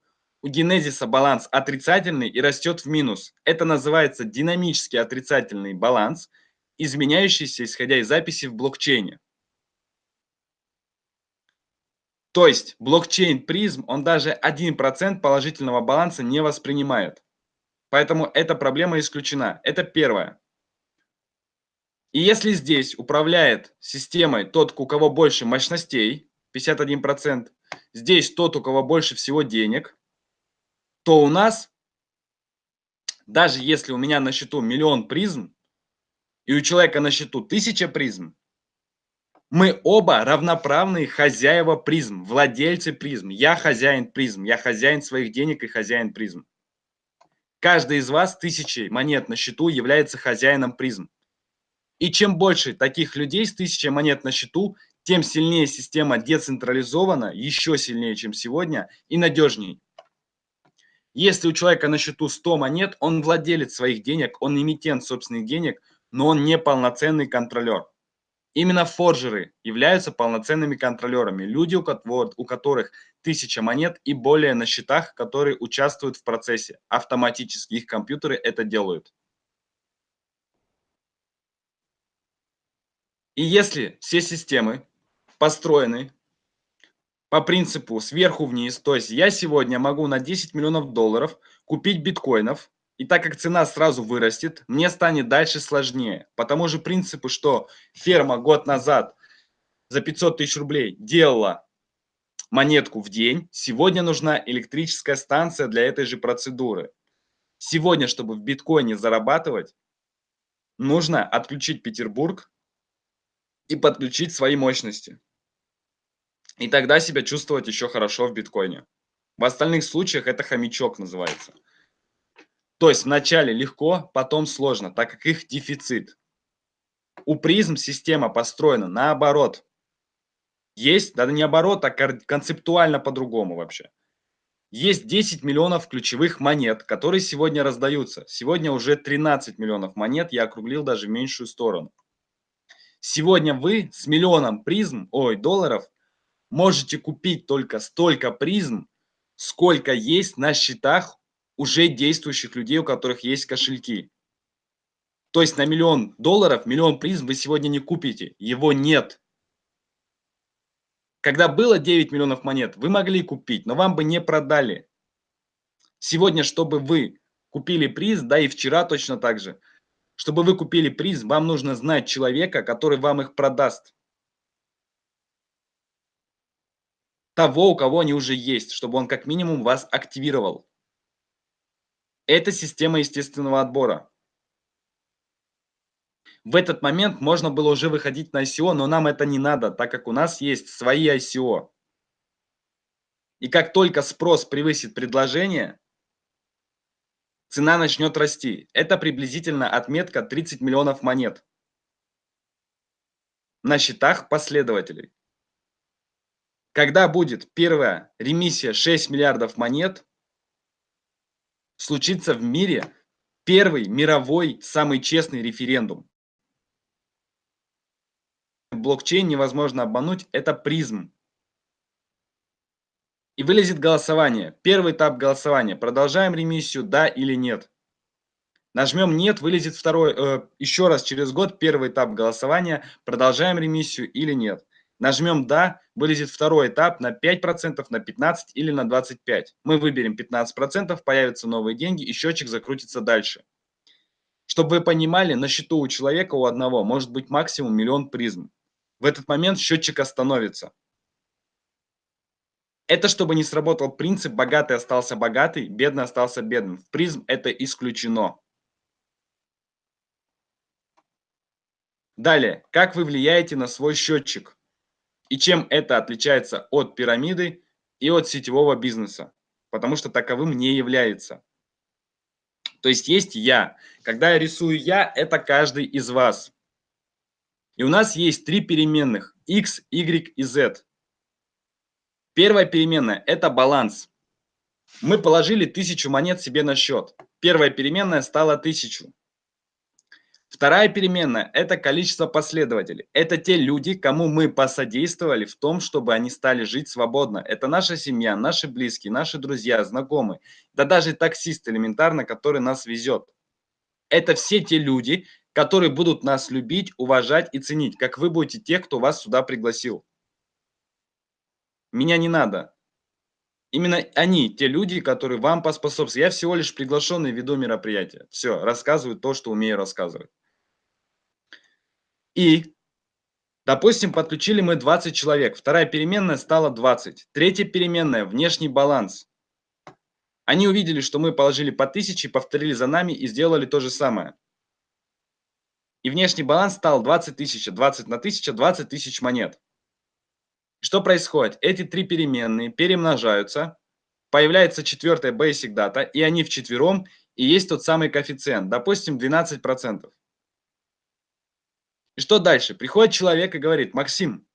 Speaker 1: у генезиса баланс отрицательный и растет в минус. Это называется динамический отрицательный баланс, изменяющийся исходя из записи в блокчейне. То есть блокчейн призм, он даже 1% положительного баланса не воспринимает. Поэтому эта проблема исключена. Это первое. И если здесь управляет системой тот, у кого больше мощностей, 51%, здесь тот, у кого больше всего денег, то у нас, даже если у меня на счету миллион призм, и у человека на счету тысяча призм, мы оба равноправные хозяева призм, владельцы призм. Я хозяин призм, я хозяин своих денег и хозяин призм. Каждый из вас тысячи монет на счету является хозяином призм. И чем больше таких людей с тысячей монет на счету, тем сильнее система децентрализована, еще сильнее, чем сегодня, и надежнее. Если у человека на счету 100 монет, он владелец своих денег, он эмитент собственных денег, но он не полноценный контролер. Именно форджеры являются полноценными контролерами, люди, у которых тысяча монет и более на счетах, которые участвуют в процессе. Автоматически их компьютеры это делают. И если все системы построены по принципу сверху вниз, то есть я сегодня могу на 10 миллионов долларов купить биткоинов, и так как цена сразу вырастет, мне станет дальше сложнее. По тому же принципу, что ферма год назад за 500 тысяч рублей делала монетку в день, сегодня нужна электрическая станция для этой же процедуры. Сегодня, чтобы в биткоине зарабатывать, нужно отключить Петербург и подключить свои мощности. И тогда себя чувствовать еще хорошо в биткоине. В остальных случаях это хомячок называется. То есть вначале легко, потом сложно, так как их дефицит. У призм система построена наоборот. Есть, да не оборот, а концептуально по-другому вообще. Есть 10 миллионов ключевых монет, которые сегодня раздаются. Сегодня уже 13 миллионов монет, я округлил даже в меньшую сторону. Сегодня вы с миллионом призм, ой, долларов, можете купить только столько призм, сколько есть на счетах уже действующих людей, у которых есть кошельки. То есть на миллион долларов, миллион призм вы сегодня не купите. Его нет. Когда было 9 миллионов монет, вы могли купить, но вам бы не продали. Сегодня, чтобы вы купили приз, да и вчера точно так же, чтобы вы купили приз, вам нужно знать человека, который вам их продаст. Того, у кого они уже есть, чтобы он как минимум вас активировал. Это система естественного отбора. В этот момент можно было уже выходить на ICO, но нам это не надо, так как у нас есть свои ICO. И как только спрос превысит предложение, цена начнет расти. Это приблизительно отметка 30 миллионов монет на счетах последователей. Когда будет первая ремиссия 6 миллиардов монет, случится в мире первый мировой самый честный референдум. Блокчейн невозможно обмануть, это призм. И вылезет голосование. Первый этап голосования. Продолжаем ремиссию, да или нет. Нажмем нет, вылезет второй, э, еще раз через год первый этап голосования. Продолжаем ремиссию или нет. Нажмем «Да», вылезет второй этап на 5%, на 15% или на 25%. Мы выберем 15%, появятся новые деньги и счетчик закрутится дальше. Чтобы вы понимали, на счету у человека, у одного, может быть максимум миллион призм. В этот момент счетчик остановится. Это чтобы не сработал принцип «богатый остался богатый, бедный остался бедным». В призм это исключено. Далее, как вы влияете на свой счетчик? И чем это отличается от пирамиды и от сетевого бизнеса? Потому что таковым не является. То есть есть я. Когда я рисую я, это каждый из вас. И у нас есть три переменных x, y и z. Первая переменная – это баланс. Мы положили тысячу монет себе на счет. Первая переменная стала тысячу. Вторая переменная – это количество последователей. Это те люди, кому мы посодействовали в том, чтобы они стали жить свободно. Это наша семья, наши близкие, наши друзья, знакомые. Да даже таксист элементарно, который нас везет. Это все те люди, которые будут нас любить, уважать и ценить, как вы будете тех, кто вас сюда пригласил. меня не надо. Именно они, те люди, которые вам поспособствуют. Я всего лишь приглашенный веду мероприятие. Все, рассказываю то, что умею рассказывать. И, допустим, подключили мы 20 человек. Вторая переменная стала 20. Третья переменная – внешний баланс. Они увидели, что мы положили по 1000, повторили за нами и сделали то же самое. И внешний баланс стал 20 тысяч, 20 на 1000, 20 тысяч монет. Что происходит? Эти три переменные перемножаются, появляется четвертая basic data, и они вчетвером, и есть тот самый коэффициент, допустим, 12%. И что дальше? Приходит человек и говорит, Максим,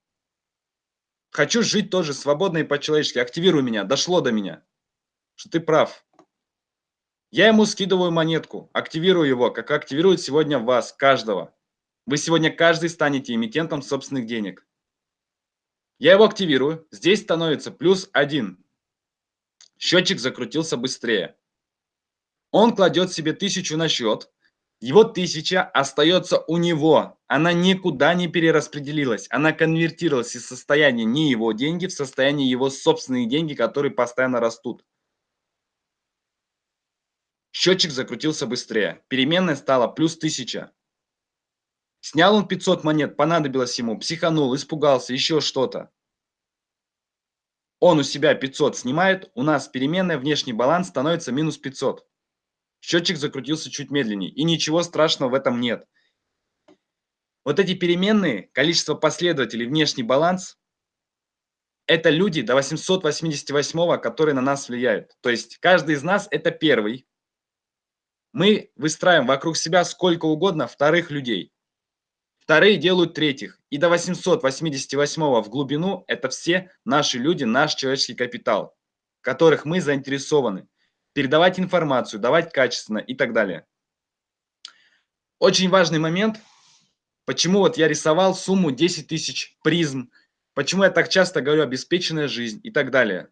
Speaker 1: хочу жить тоже свободно и по-человечески, активируй меня, дошло до меня, что ты прав. Я ему скидываю монетку, активирую его, как активирует сегодня вас, каждого. Вы сегодня каждый станете эмитентом собственных денег. Я его активирую. Здесь становится плюс 1. Счетчик закрутился быстрее. Он кладет себе тысячу на счет. Его тысяча остается у него. Она никуда не перераспределилась. Она конвертировалась из состояния не его деньги в состояние его собственные деньги, которые постоянно растут. Счетчик закрутился быстрее. Переменная стала плюс 1000. Снял он 500 монет, понадобилось ему, психанул, испугался, еще что-то. Он у себя 500 снимает, у нас переменная внешний баланс становится минус 500. Счетчик закрутился чуть медленнее, и ничего страшного в этом нет. Вот эти переменные, количество последователей, внешний баланс, это люди до 888, которые на нас влияют. То есть каждый из нас это первый. Мы выстраиваем вокруг себя сколько угодно вторых людей. Вторые делают третьих. И до 888 в глубину это все наши люди, наш человеческий капитал, которых мы заинтересованы. Передавать информацию, давать качественно и так далее. Очень важный момент, почему вот я рисовал сумму 10 тысяч призм, почему я так часто говорю обеспеченная жизнь и так далее.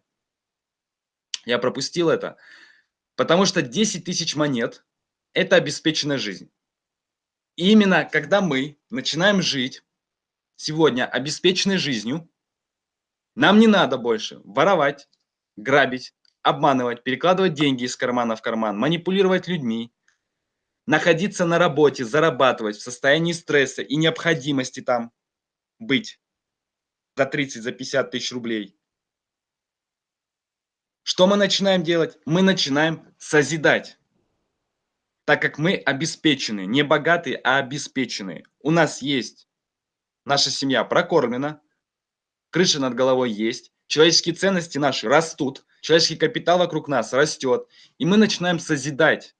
Speaker 1: Я пропустил это, потому что 10 тысяч монет – это обеспеченная жизнь. И именно когда мы начинаем жить сегодня обеспеченной жизнью, нам не надо больше воровать, грабить, обманывать, перекладывать деньги из кармана в карман, манипулировать людьми, находиться на работе, зарабатывать в состоянии стресса и необходимости там быть за 30, за 50 тысяч рублей. Что мы начинаем делать? Мы начинаем созидать так как мы обеспечены, не богатые, а обеспеченные. У нас есть, наша семья прокормлена, крыша над головой есть, человеческие ценности наши растут, человеческий капитал вокруг нас растет, и мы начинаем созидать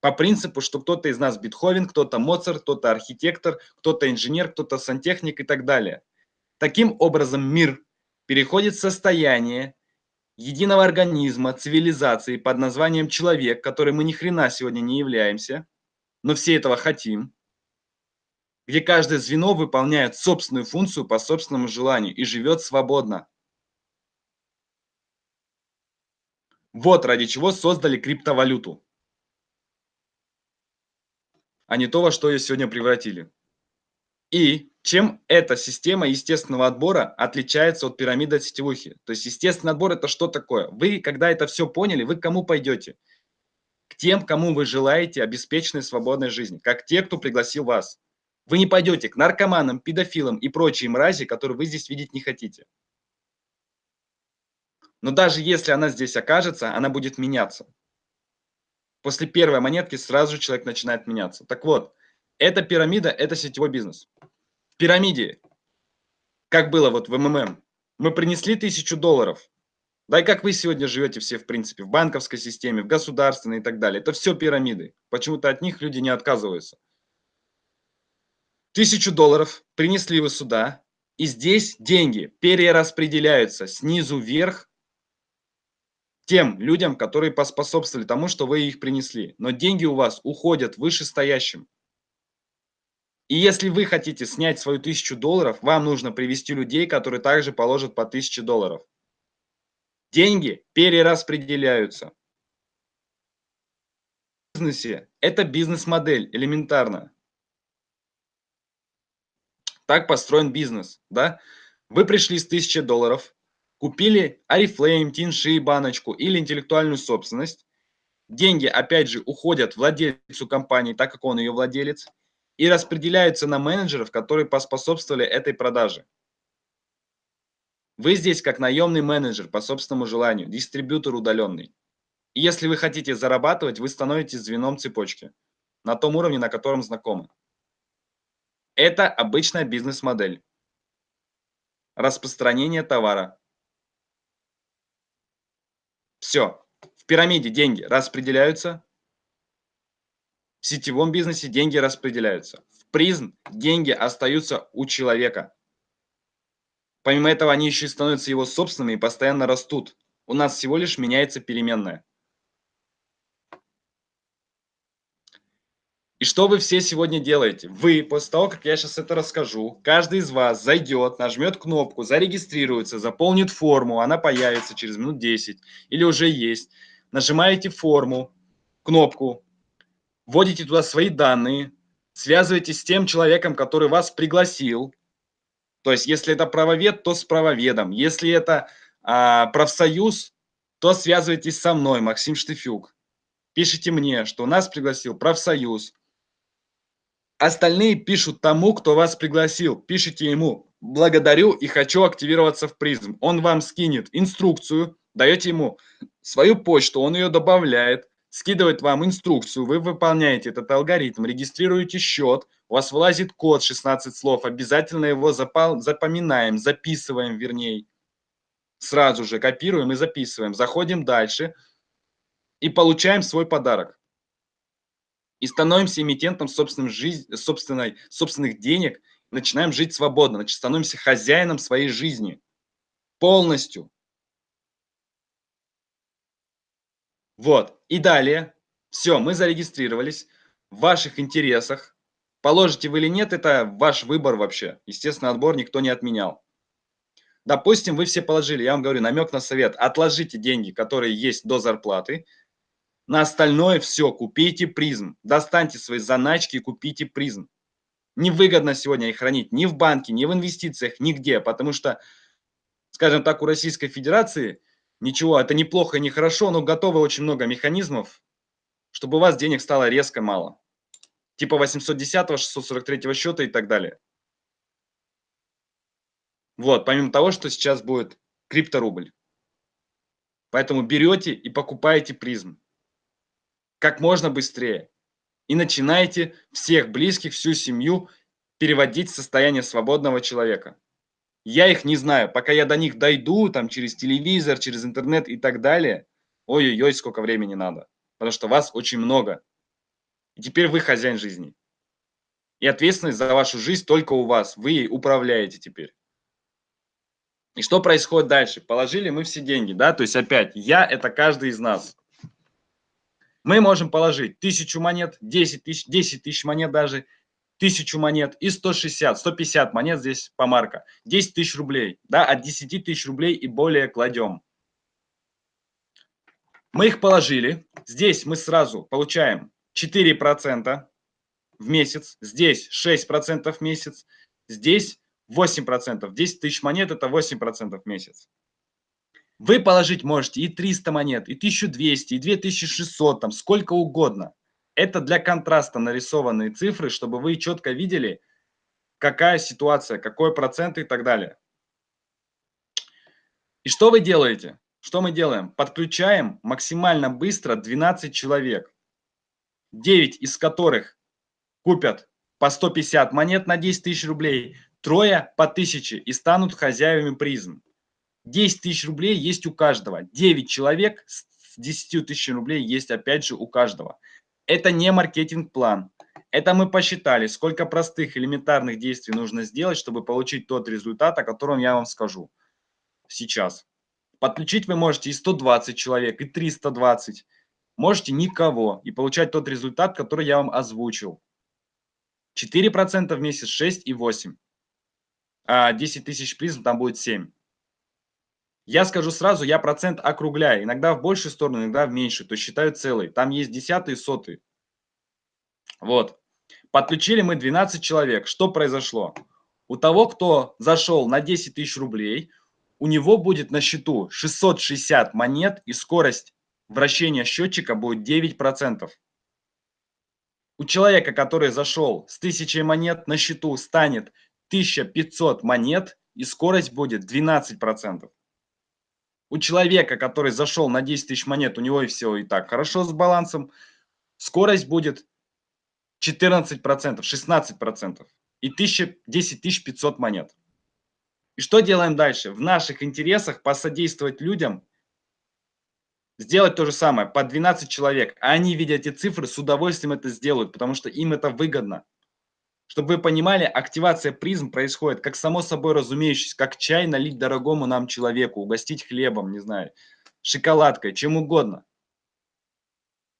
Speaker 1: по принципу, что кто-то из нас Бетховен, кто-то Моцарт, кто-то архитектор, кто-то инженер, кто-то сантехник и так далее. Таким образом мир переходит в состояние единого организма, цивилизации под названием человек, который мы ни хрена сегодня не являемся, но все этого хотим, где каждое звено выполняет собственную функцию по собственному желанию и живет свободно. Вот ради чего создали криптовалюту, а не то, во что ее сегодня превратили. И чем эта система естественного отбора отличается от пирамиды сетевухи? То есть естественный отбор это что такое? Вы, когда это все поняли, вы к кому пойдете? К тем, кому вы желаете обеспеченной свободной жизни, как те, кто пригласил вас. Вы не пойдете к наркоманам, педофилам и прочей мрази, которые вы здесь видеть не хотите. Но даже если она здесь окажется, она будет меняться. После первой монетки сразу же человек начинает меняться. Так вот, эта пирамида – это сетевой бизнес. В пирамиде, как было вот в МММ, мы принесли тысячу долларов. Да и как вы сегодня живете все, в принципе, в банковской системе, в государственной и так далее. Это все пирамиды. Почему-то от них люди не отказываются. Тысячу долларов принесли вы сюда, и здесь деньги перераспределяются снизу вверх тем людям, которые поспособствовали тому, что вы их принесли. Но деньги у вас уходят вышестоящим. И если вы хотите снять свою тысячу долларов, вам нужно привести людей, которые также положат по тысяче долларов. Деньги перераспределяются. В бизнесе это бизнес-модель, элементарно. Так построен бизнес, да? Вы пришли с 1000 долларов, купили Oriflame, Тинши, баночку или интеллектуальную собственность. Деньги, опять же, уходят владельцу компании, так как он ее владелец, и распределяются на менеджеров, которые поспособствовали этой продаже. Вы здесь как наемный менеджер по собственному желанию, дистрибьютор удаленный. И если вы хотите зарабатывать, вы становитесь звеном цепочки на том уровне, на котором знакомы. Это обычная бизнес-модель. Распространение товара. Все. В пирамиде деньги распределяются. В сетевом бизнесе деньги распределяются. В призм деньги остаются у человека. Помимо этого, они еще и становятся его собственными и постоянно растут. У нас всего лишь меняется переменная. И что вы все сегодня делаете? Вы, после того, как я сейчас это расскажу, каждый из вас зайдет, нажмет кнопку, зарегистрируется, заполнит форму, она появится через минут 10 или уже есть. Нажимаете форму, кнопку, вводите туда свои данные, связываетесь с тем человеком, который вас пригласил. То есть, если это правовед, то с правоведом. Если это а, профсоюз, то связывайтесь со мной, Максим Штыфюк. Пишите мне, что нас пригласил профсоюз, Остальные пишут тому, кто вас пригласил. Пишите ему «благодарю и хочу активироваться в призм». Он вам скинет инструкцию, даете ему свою почту, он ее добавляет, скидывает вам инструкцию, вы выполняете этот алгоритм, регистрируете счет, у вас вылазит код 16 слов, обязательно его запоминаем, записываем вернее. Сразу же копируем и записываем. Заходим дальше и получаем свой подарок и становимся эмитентом собственной жизни, собственной, собственных денег, начинаем жить свободно, значит, становимся хозяином своей жизни. Полностью. Вот, и далее, все, мы зарегистрировались, в ваших интересах, положите вы или нет, это ваш выбор вообще, естественно, отбор никто не отменял. Допустим, вы все положили, я вам говорю, намек на совет, отложите деньги, которые есть до зарплаты, на остальное все, купите призм. Достаньте свои заначки и купите призм. Невыгодно сегодня их хранить ни в банке, ни в инвестициях, нигде, потому что, скажем так, у Российской Федерации ничего, это неплохо и не хорошо, но готовы очень много механизмов, чтобы у вас денег стало резко мало. Типа 810, 643 счета и так далее. Вот, помимо того, что сейчас будет крипторубль. Поэтому берете и покупаете призм как можно быстрее. И начинайте всех близких, всю семью переводить в состояние свободного человека. Я их не знаю. Пока я до них дойду, там через телевизор, через интернет и так далее, ой-ой-ой, сколько времени надо. Потому что вас очень много. И теперь вы хозяин жизни. И ответственность за вашу жизнь только у вас. Вы ей управляете теперь. И что происходит дальше? Положили мы все деньги, да? То есть опять, я – это каждый из нас мы можем положить тысячу монет, 10 тысяч, 10 тысяч монет даже, тысячу монет и 160, 150 монет здесь по марка, 10 тысяч рублей, да, от 10 тысяч рублей и более кладем. Мы их положили, здесь мы сразу получаем 4% в месяц, здесь 6% в месяц, здесь 8%, 10 тысяч монет это 8% в месяц. Вы положить можете и 300 монет, и 1200, и 2600, там сколько угодно. Это для контраста нарисованные цифры, чтобы вы четко видели, какая ситуация, какой процент и так далее. И что вы делаете? Что мы делаем? Подключаем максимально быстро 12 человек, 9 из которых купят по 150 монет на 10 тысяч рублей, трое по 1000 и станут хозяевами призм. 10 тысяч рублей есть у каждого. 9 человек с 10 тысяч рублей есть опять же у каждого. Это не маркетинг-план. Это мы посчитали, сколько простых элементарных действий нужно сделать, чтобы получить тот результат, о котором я вам скажу сейчас. Подключить вы можете и 120 человек, и 320. Можете никого и получать тот результат, который я вам озвучил. 4% в месяц 6 и 8. А 10 тысяч призм там будет 7. Я скажу сразу, я процент округляю. Иногда в большую сторону, иногда в меньшую. То есть считаю целый. Там есть десятые, сотые. Вот. Подключили мы 12 человек. Что произошло? У того, кто зашел на 10 тысяч рублей, у него будет на счету 660 монет и скорость вращения счетчика будет 9%. У человека, который зашел с 1000 монет, на счету станет 1500 монет и скорость будет 12%. У человека, который зашел на 10 тысяч монет, у него и все и так хорошо с балансом, скорость будет 14%, 16% и 1000, 10 500 монет. И что делаем дальше? В наших интересах посодействовать людям, сделать то же самое, по 12 человек. Они, видя эти цифры, с удовольствием это сделают, потому что им это выгодно. Чтобы вы понимали, активация призм происходит как само собой разумеющееся, как чай налить дорогому нам человеку, угостить хлебом, не знаю, шоколадкой, чем угодно.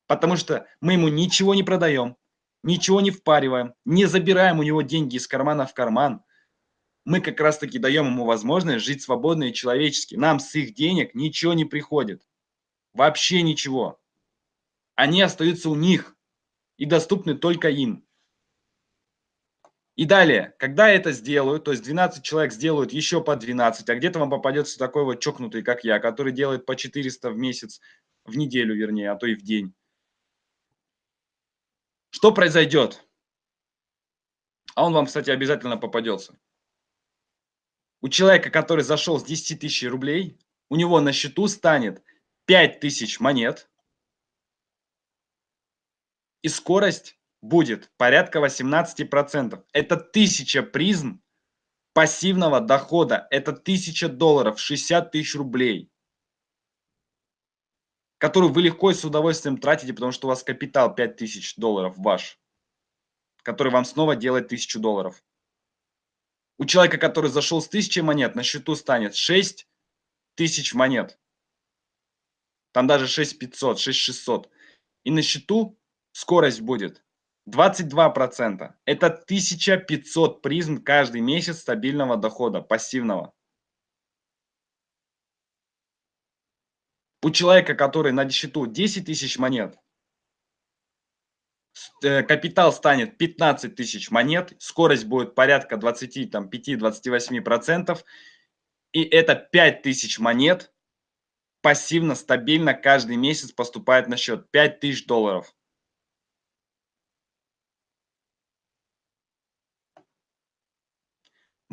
Speaker 1: Потому что мы ему ничего не продаем, ничего не впариваем, не забираем у него деньги из кармана в карман. Мы как раз таки даем ему возможность жить свободно и человечески. Нам с их денег ничего не приходит. Вообще ничего. Они остаются у них и доступны только им. И далее, когда это сделают, то есть 12 человек сделают еще по 12, а где-то вам попадется такой вот чокнутый, как я, который делает по 400 в месяц, в неделю вернее, а то и в день. Что произойдет? А он вам, кстати, обязательно попадется. У человека, который зашел с 10 тысяч рублей, у него на счету станет 5 тысяч монет, и скорость будет порядка 18%. Это 1000 призм пассивного дохода. Это 1000 долларов, 60 тысяч рублей, которую вы легко и с удовольствием тратите, потому что у вас капитал 5000 долларов ваш, который вам снова делает 1000 долларов. У человека, который зашел с 1000 монет, на счету станет 6 тысяч монет. Там даже 6500, 6600. И на счету скорость будет 22%. Это 1500 призм каждый месяц стабильного дохода, пассивного. У человека, который на счету 10 тысяч монет, э, капитал станет 15 тысяч монет, скорость будет порядка 25-28%, и это 5 тысяч монет пассивно, стабильно каждый месяц поступает на счет 5 тысяч долларов.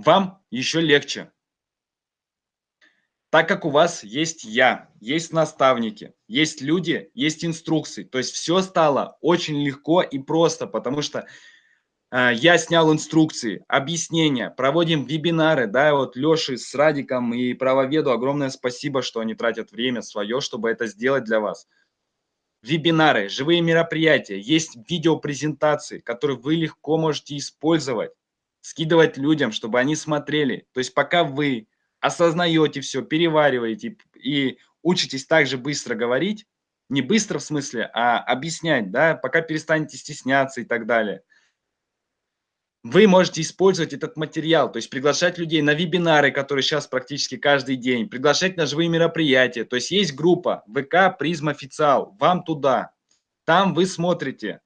Speaker 1: Вам еще легче. Так как у вас есть я, есть наставники, есть люди, есть инструкции. То есть все стало очень легко и просто, потому что э, я снял инструкции, объяснения, проводим вебинары. Да, вот Леше с Радиком и правоведу огромное спасибо, что они тратят время свое, чтобы это сделать для вас. Вебинары, живые мероприятия, есть видеопрезентации, которые вы легко можете использовать скидывать людям, чтобы они смотрели. То есть пока вы осознаете все, перевариваете и учитесь также быстро говорить, не быстро в смысле, а объяснять, да, пока перестанете стесняться и так далее. Вы можете использовать этот материал, то есть приглашать людей на вебинары, которые сейчас практически каждый день, приглашать на живые мероприятия. То есть есть группа ВК Призм Официал, вам туда. Там вы смотрите,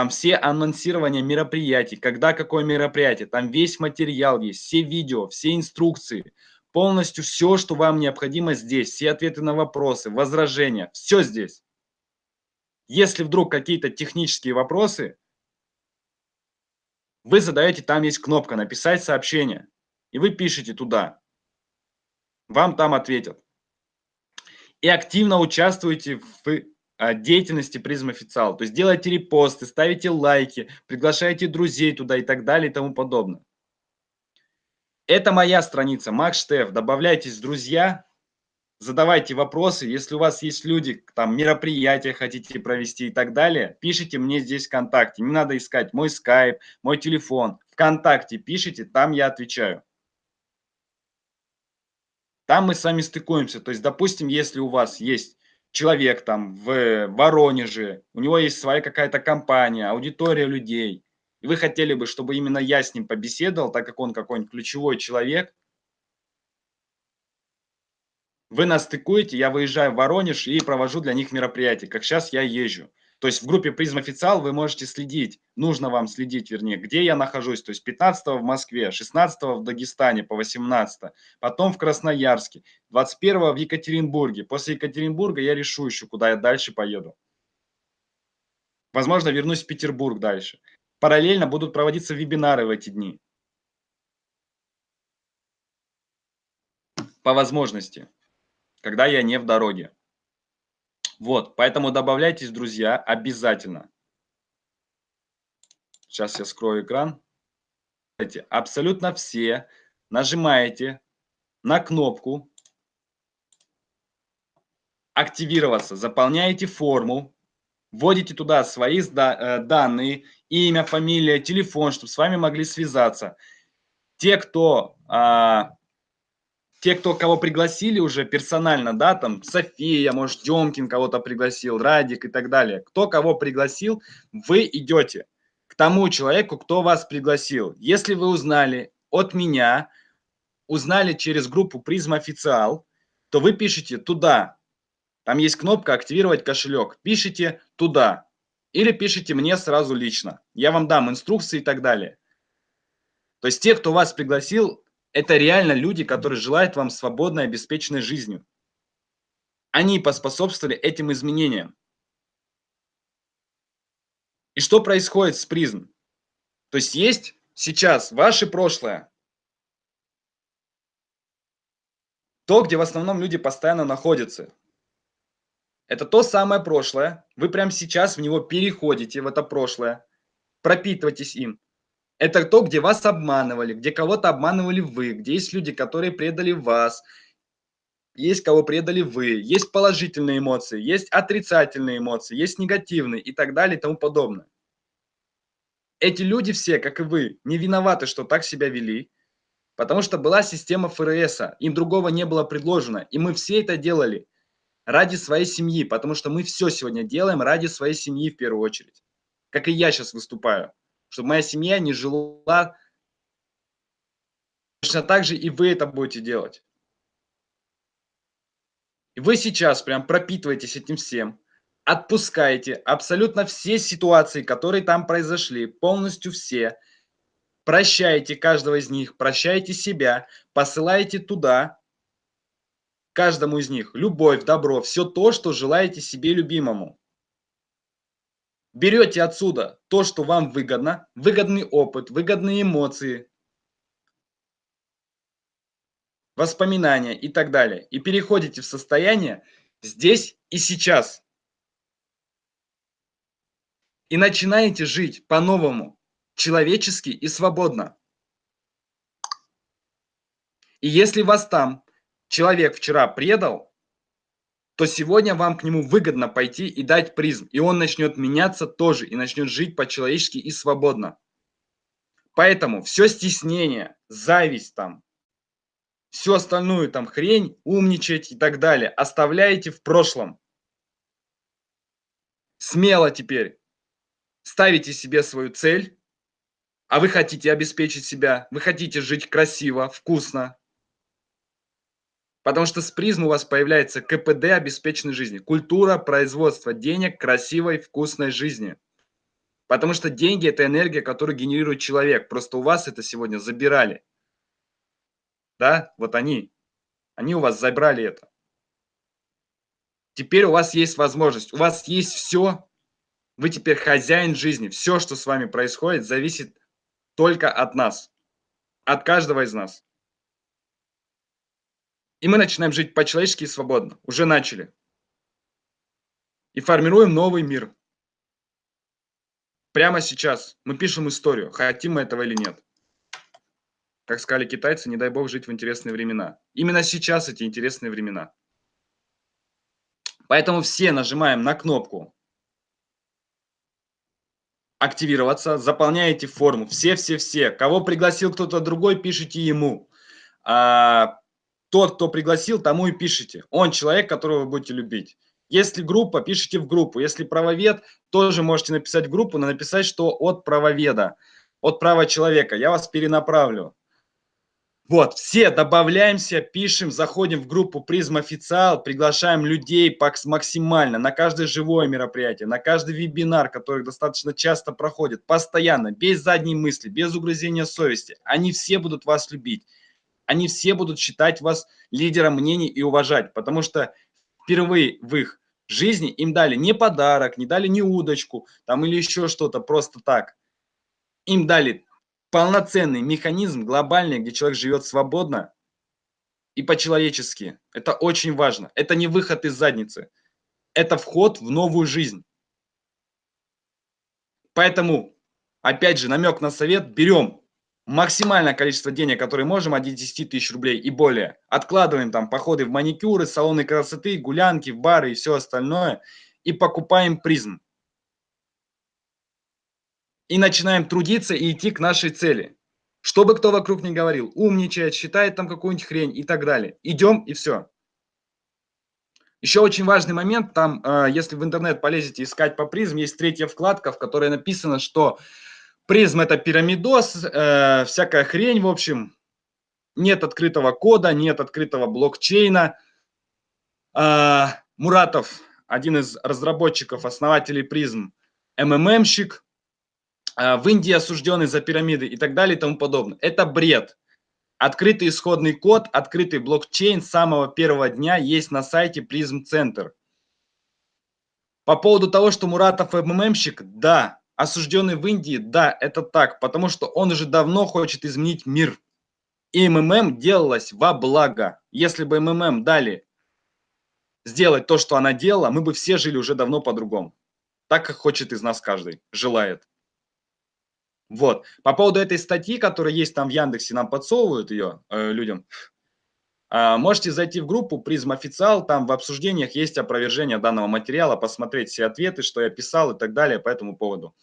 Speaker 1: там все анонсирования мероприятий, когда какое мероприятие, там весь материал есть, все видео, все инструкции, полностью все, что вам необходимо здесь, все ответы на вопросы, возражения, все здесь. Если вдруг какие-то технические вопросы, вы задаете, там есть кнопка «Написать сообщение», и вы пишете туда. Вам там ответят. И активно участвуйте в деятельности призм официал. То есть делайте репосты, ставите лайки, приглашайте друзей туда и так далее и тому подобное. Это моя страница, Макс Штеф. Добавляйтесь в друзья, задавайте вопросы. Если у вас есть люди, там мероприятия хотите провести и так далее, пишите мне здесь ВКонтакте. Не надо искать мой скайп, мой телефон. ВКонтакте пишите, там я отвечаю. Там мы с вами стыкуемся. То есть, допустим, если у вас есть человек там в Воронеже, у него есть своя какая-то компания, аудитория людей, и вы хотели бы, чтобы именно я с ним побеседовал, так как он какой-нибудь ключевой человек, вы нас стыкуете, я выезжаю в Воронеж и провожу для них мероприятие, как сейчас я езжу. То есть в группе призм официал вы можете следить, нужно вам следить, вернее, где я нахожусь. То есть 15 в Москве, 16 в Дагестане по 18, потом в Красноярске, 21 в Екатеринбурге. После Екатеринбурга я решу еще, куда я дальше поеду. Возможно, вернусь в Петербург дальше. Параллельно будут проводиться вебинары в эти дни. По возможности, когда я не в дороге. Вот, поэтому добавляйтесь, друзья, обязательно. Сейчас я скрою экран. Абсолютно все нажимаете на кнопку «Активироваться», заполняете форму, вводите туда свои э, данные, имя, фамилия, телефон, чтобы с вами могли связаться. Те, кто а, те, кто кого пригласили уже персонально, да, там София, может, Демкин кого-то пригласил, Радик и так далее. Кто кого пригласил, вы идете к тому человеку, кто вас пригласил. Если вы узнали от меня, узнали через группу Призм Официал, то вы пишете туда. Там есть кнопка «Активировать кошелек». Пишите туда. Или пишите мне сразу лично. Я вам дам инструкции и так далее. То есть те, кто вас пригласил, это реально люди, которые желают вам свободной, обеспеченной жизнью. Они поспособствовали этим изменениям. И что происходит с призм? То есть есть сейчас ваше прошлое, то, где в основном люди постоянно находятся. Это то самое прошлое. Вы прямо сейчас в него переходите, в это прошлое. Пропитывайтесь им. Это то, где вас обманывали, где кого-то обманывали вы, где есть люди, которые предали вас, есть кого предали вы, есть положительные эмоции, есть отрицательные эмоции, есть негативные и так далее и тому подобное. Эти люди все, как и вы, не виноваты, что так себя вели, потому что была система ФРС, им другого не было предложено, и мы все это делали ради своей семьи, потому что мы все сегодня делаем ради своей семьи в первую очередь, как и я сейчас выступаю чтобы моя семья не жила. Точно так же и вы это будете делать. Вы сейчас прям пропитываетесь этим всем, отпускаете абсолютно все ситуации, которые там произошли, полностью все, прощаете каждого из них, прощаете себя, посылаете туда, каждому из них, любовь, добро, все то, что желаете себе любимому берете отсюда то, что вам выгодно, выгодный опыт, выгодные эмоции, воспоминания и так далее, и переходите в состояние здесь и сейчас. И начинаете жить по-новому, человечески и свободно. И если вас там человек вчера предал, то сегодня вам к нему выгодно пойти и дать призм. И он начнет меняться тоже, и начнет жить по-человечески и свободно. Поэтому все стеснение, зависть там, всю остальную там хрень, умничать и так далее, оставляете в прошлом. Смело теперь ставите себе свою цель, а вы хотите обеспечить себя, вы хотите жить красиво, вкусно, Потому что с призм у вас появляется КПД обеспеченной жизни. Культура производства денег, красивой, вкусной жизни. Потому что деньги – это энергия, которую генерирует человек. Просто у вас это сегодня забирали. Да, вот они. Они у вас забрали это. Теперь у вас есть возможность. У вас есть все. Вы теперь хозяин жизни. Все, что с вами происходит, зависит только от нас. От каждого из нас. И мы начинаем жить по-человечески и свободно. Уже начали. И формируем новый мир. Прямо сейчас мы пишем историю, хотим мы этого или нет. Как сказали китайцы, не дай бог жить в интересные времена. Именно сейчас эти интересные времена. Поэтому все нажимаем на кнопку активироваться, заполняете форму. Все-все-все. Кого пригласил кто-то другой, пишите ему. А, тот, кто пригласил, тому и пишите. Он человек, которого вы будете любить. Если группа, пишите в группу. Если правовед, тоже можете написать в группу, но написать, что от правоведа, от права человека. Я вас перенаправлю Вот, все добавляемся, пишем, заходим в группу Призм Официал, приглашаем людей максимально на каждое живое мероприятие, на каждый вебинар, который достаточно часто проходит, постоянно, без задней мысли, без угрызения совести. Они все будут вас любить, они все будут считать вас лидером мнений и уважать, потому что впервые в их жизни им дали не подарок, не дали не удочку, там или еще что-то, просто так. Им дали полноценный механизм глобальный, где человек живет свободно и по-человечески. Это очень важно. Это не выход из задницы. Это вход в новую жизнь. Поэтому, опять же, намек на совет. Берем максимальное количество денег, которые можем, от 10 тысяч рублей и более. Откладываем там походы в маникюры, салоны красоты, гулянки, в бары и все остальное. И покупаем призм и начинаем трудиться и идти к нашей цели. Что бы кто вокруг не говорил, умничает, считает там какую-нибудь хрень и так далее. Идем и все. Еще очень важный момент, там, э, если в интернет полезете искать по призм, есть третья вкладка, в которой написано, что призм это пирамидос, э, всякая хрень, в общем, нет открытого кода, нет открытого блокчейна. Э, Муратов, один из разработчиков, основателей призм, МММщик, а, в Индии осужденный за пирамиды и так далее и тому подобное. Это бред. Открытый исходный код, открытый блокчейн с самого первого дня есть на сайте Prism Center. По поводу того, что Муратов МММщик, да, осужденный в Индии, да, это так, потому что он уже давно хочет изменить мир. И МММ делалось во благо. Если бы МММ дали сделать то, что она делала, мы бы все жили уже давно по-другому. Так, как хочет из нас каждый, желает. Вот. По поводу этой статьи, которая есть там в Яндексе, нам подсовывают ее э, людям, э, можете зайти в группу Призм Официал, там в обсуждениях есть опровержение данного материала, посмотреть все ответы, что я писал и так далее по этому поводу.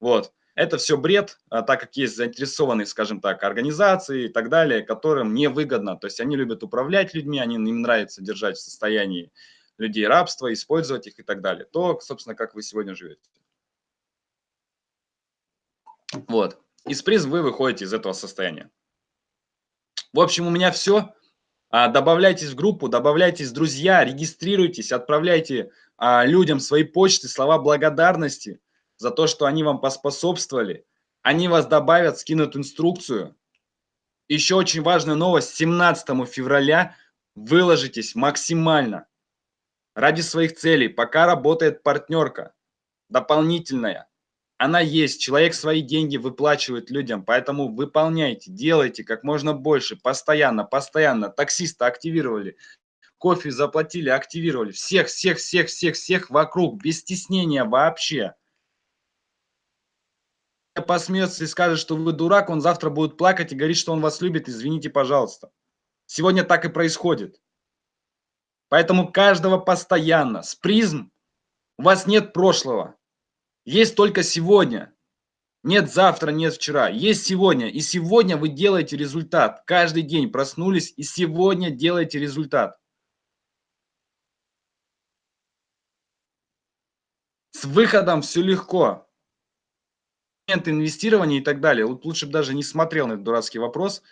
Speaker 1: Вот. Это все бред, а, так как есть заинтересованные, скажем так, организации и так далее, которым невыгодно. То есть они любят управлять людьми, они, им нравится держать в состоянии людей рабства, использовать их и так далее. То, собственно, как вы сегодня живете. Вот. Из приз вы выходите из этого состояния. В общем, у меня все. А, добавляйтесь в группу, добавляйтесь друзья, регистрируйтесь, отправляйте а, людям свои почты, слова благодарности за то, что они вам поспособствовали. Они вас добавят, скинут инструкцию. Еще очень важная новость. 17 февраля выложитесь максимально ради своих целей, пока работает партнерка дополнительная она есть, человек свои деньги выплачивает людям, поэтому выполняйте, делайте как можно больше, постоянно, постоянно. Таксиста активировали, кофе заплатили, активировали. Всех, всех, всех, всех, всех вокруг, без стеснения вообще. Посмеется и скажет, что вы дурак, он завтра будет плакать и говорить, что он вас любит, извините, пожалуйста. Сегодня так и происходит. Поэтому каждого постоянно. С призм у вас нет прошлого. Есть только сегодня. Нет завтра, нет вчера. Есть сегодня. И сегодня вы делаете результат. Каждый день проснулись и сегодня делаете результат. С выходом все легко. Инвестирования и так далее. Вот лучше бы даже не смотрел на этот дурацкий вопрос.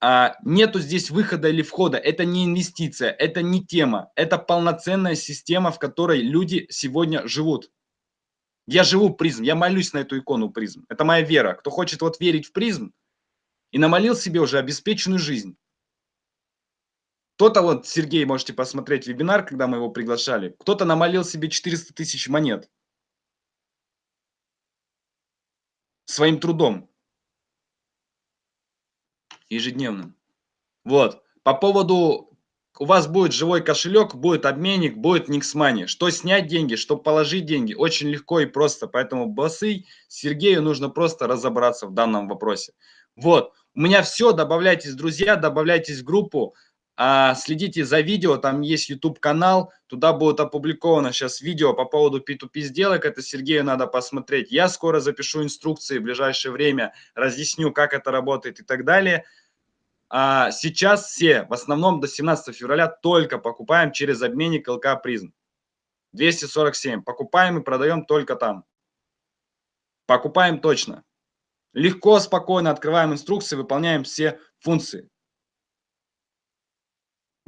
Speaker 1: А, нету здесь выхода или входа. Это не инвестиция, это не тема. Это полноценная система, в которой люди сегодня живут. Я живу призм, я молюсь на эту икону призм. Это моя вера. Кто хочет вот верить в призм и намолил себе уже обеспеченную жизнь. Кто-то вот, Сергей, можете посмотреть вебинар, когда мы его приглашали. Кто-то намолил себе 400 тысяч монет. Своим трудом. Ежедневным. Вот. По поводу у вас будет живой кошелек, будет обменник, будет Никсмани. Что снять деньги, что положить деньги, очень легко и просто. Поэтому боссы Сергею нужно просто разобраться в данном вопросе. Вот, у меня все, добавляйтесь, друзья, добавляйтесь в группу, следите за видео, там есть YouTube канал, туда будет опубликовано сейчас видео по поводу P2P сделок, это Сергею надо посмотреть. Я скоро запишу инструкции в ближайшее время, разъясню, как это работает и так далее. А сейчас все, в основном до 17 февраля, только покупаем через обменник ЛК Призм. 247. Покупаем и продаем только там. Покупаем точно. Легко, спокойно открываем инструкции, выполняем все функции.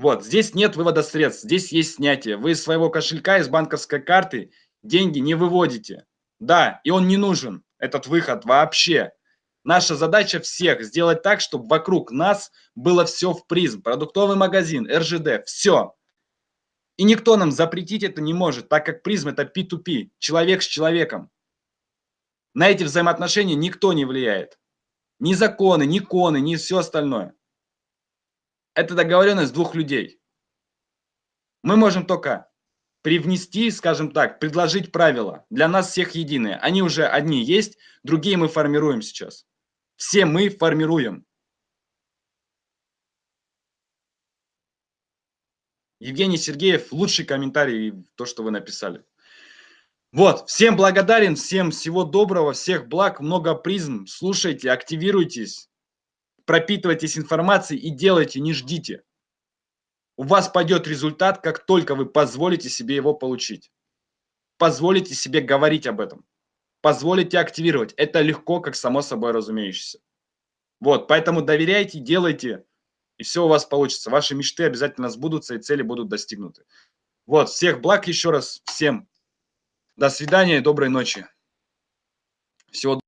Speaker 1: Вот, здесь нет вывода средств, здесь есть снятие. Вы из своего кошелька, из банковской карты деньги не выводите. Да, и он не нужен, этот выход вообще. Наша задача всех сделать так, чтобы вокруг нас было все в призм. Продуктовый магазин, РЖД, все. И никто нам запретить это не может, так как призм это P2P, человек с человеком. На эти взаимоотношения никто не влияет. Ни законы, ни коны, ни все остальное. Это договоренность двух людей. Мы можем только привнести, скажем так, предложить правила. Для нас всех единые. Они уже одни есть, другие мы формируем сейчас. Все мы формируем. Евгений Сергеев, лучший комментарий, то, что вы написали. Вот, всем благодарен, всем всего доброго, всех благ, много призм. Слушайте, активируйтесь, пропитывайтесь информацией и делайте, не ждите. У вас пойдет результат, как только вы позволите себе его получить. Позволите себе говорить об этом. Позволите активировать. Это легко, как само собой разумеющееся. Вот, поэтому доверяйте, делайте, и все у вас получится. Ваши мечты обязательно сбудутся, и цели будут достигнуты. Вот, всех благ еще раз, всем. До свидания доброй ночи. Всего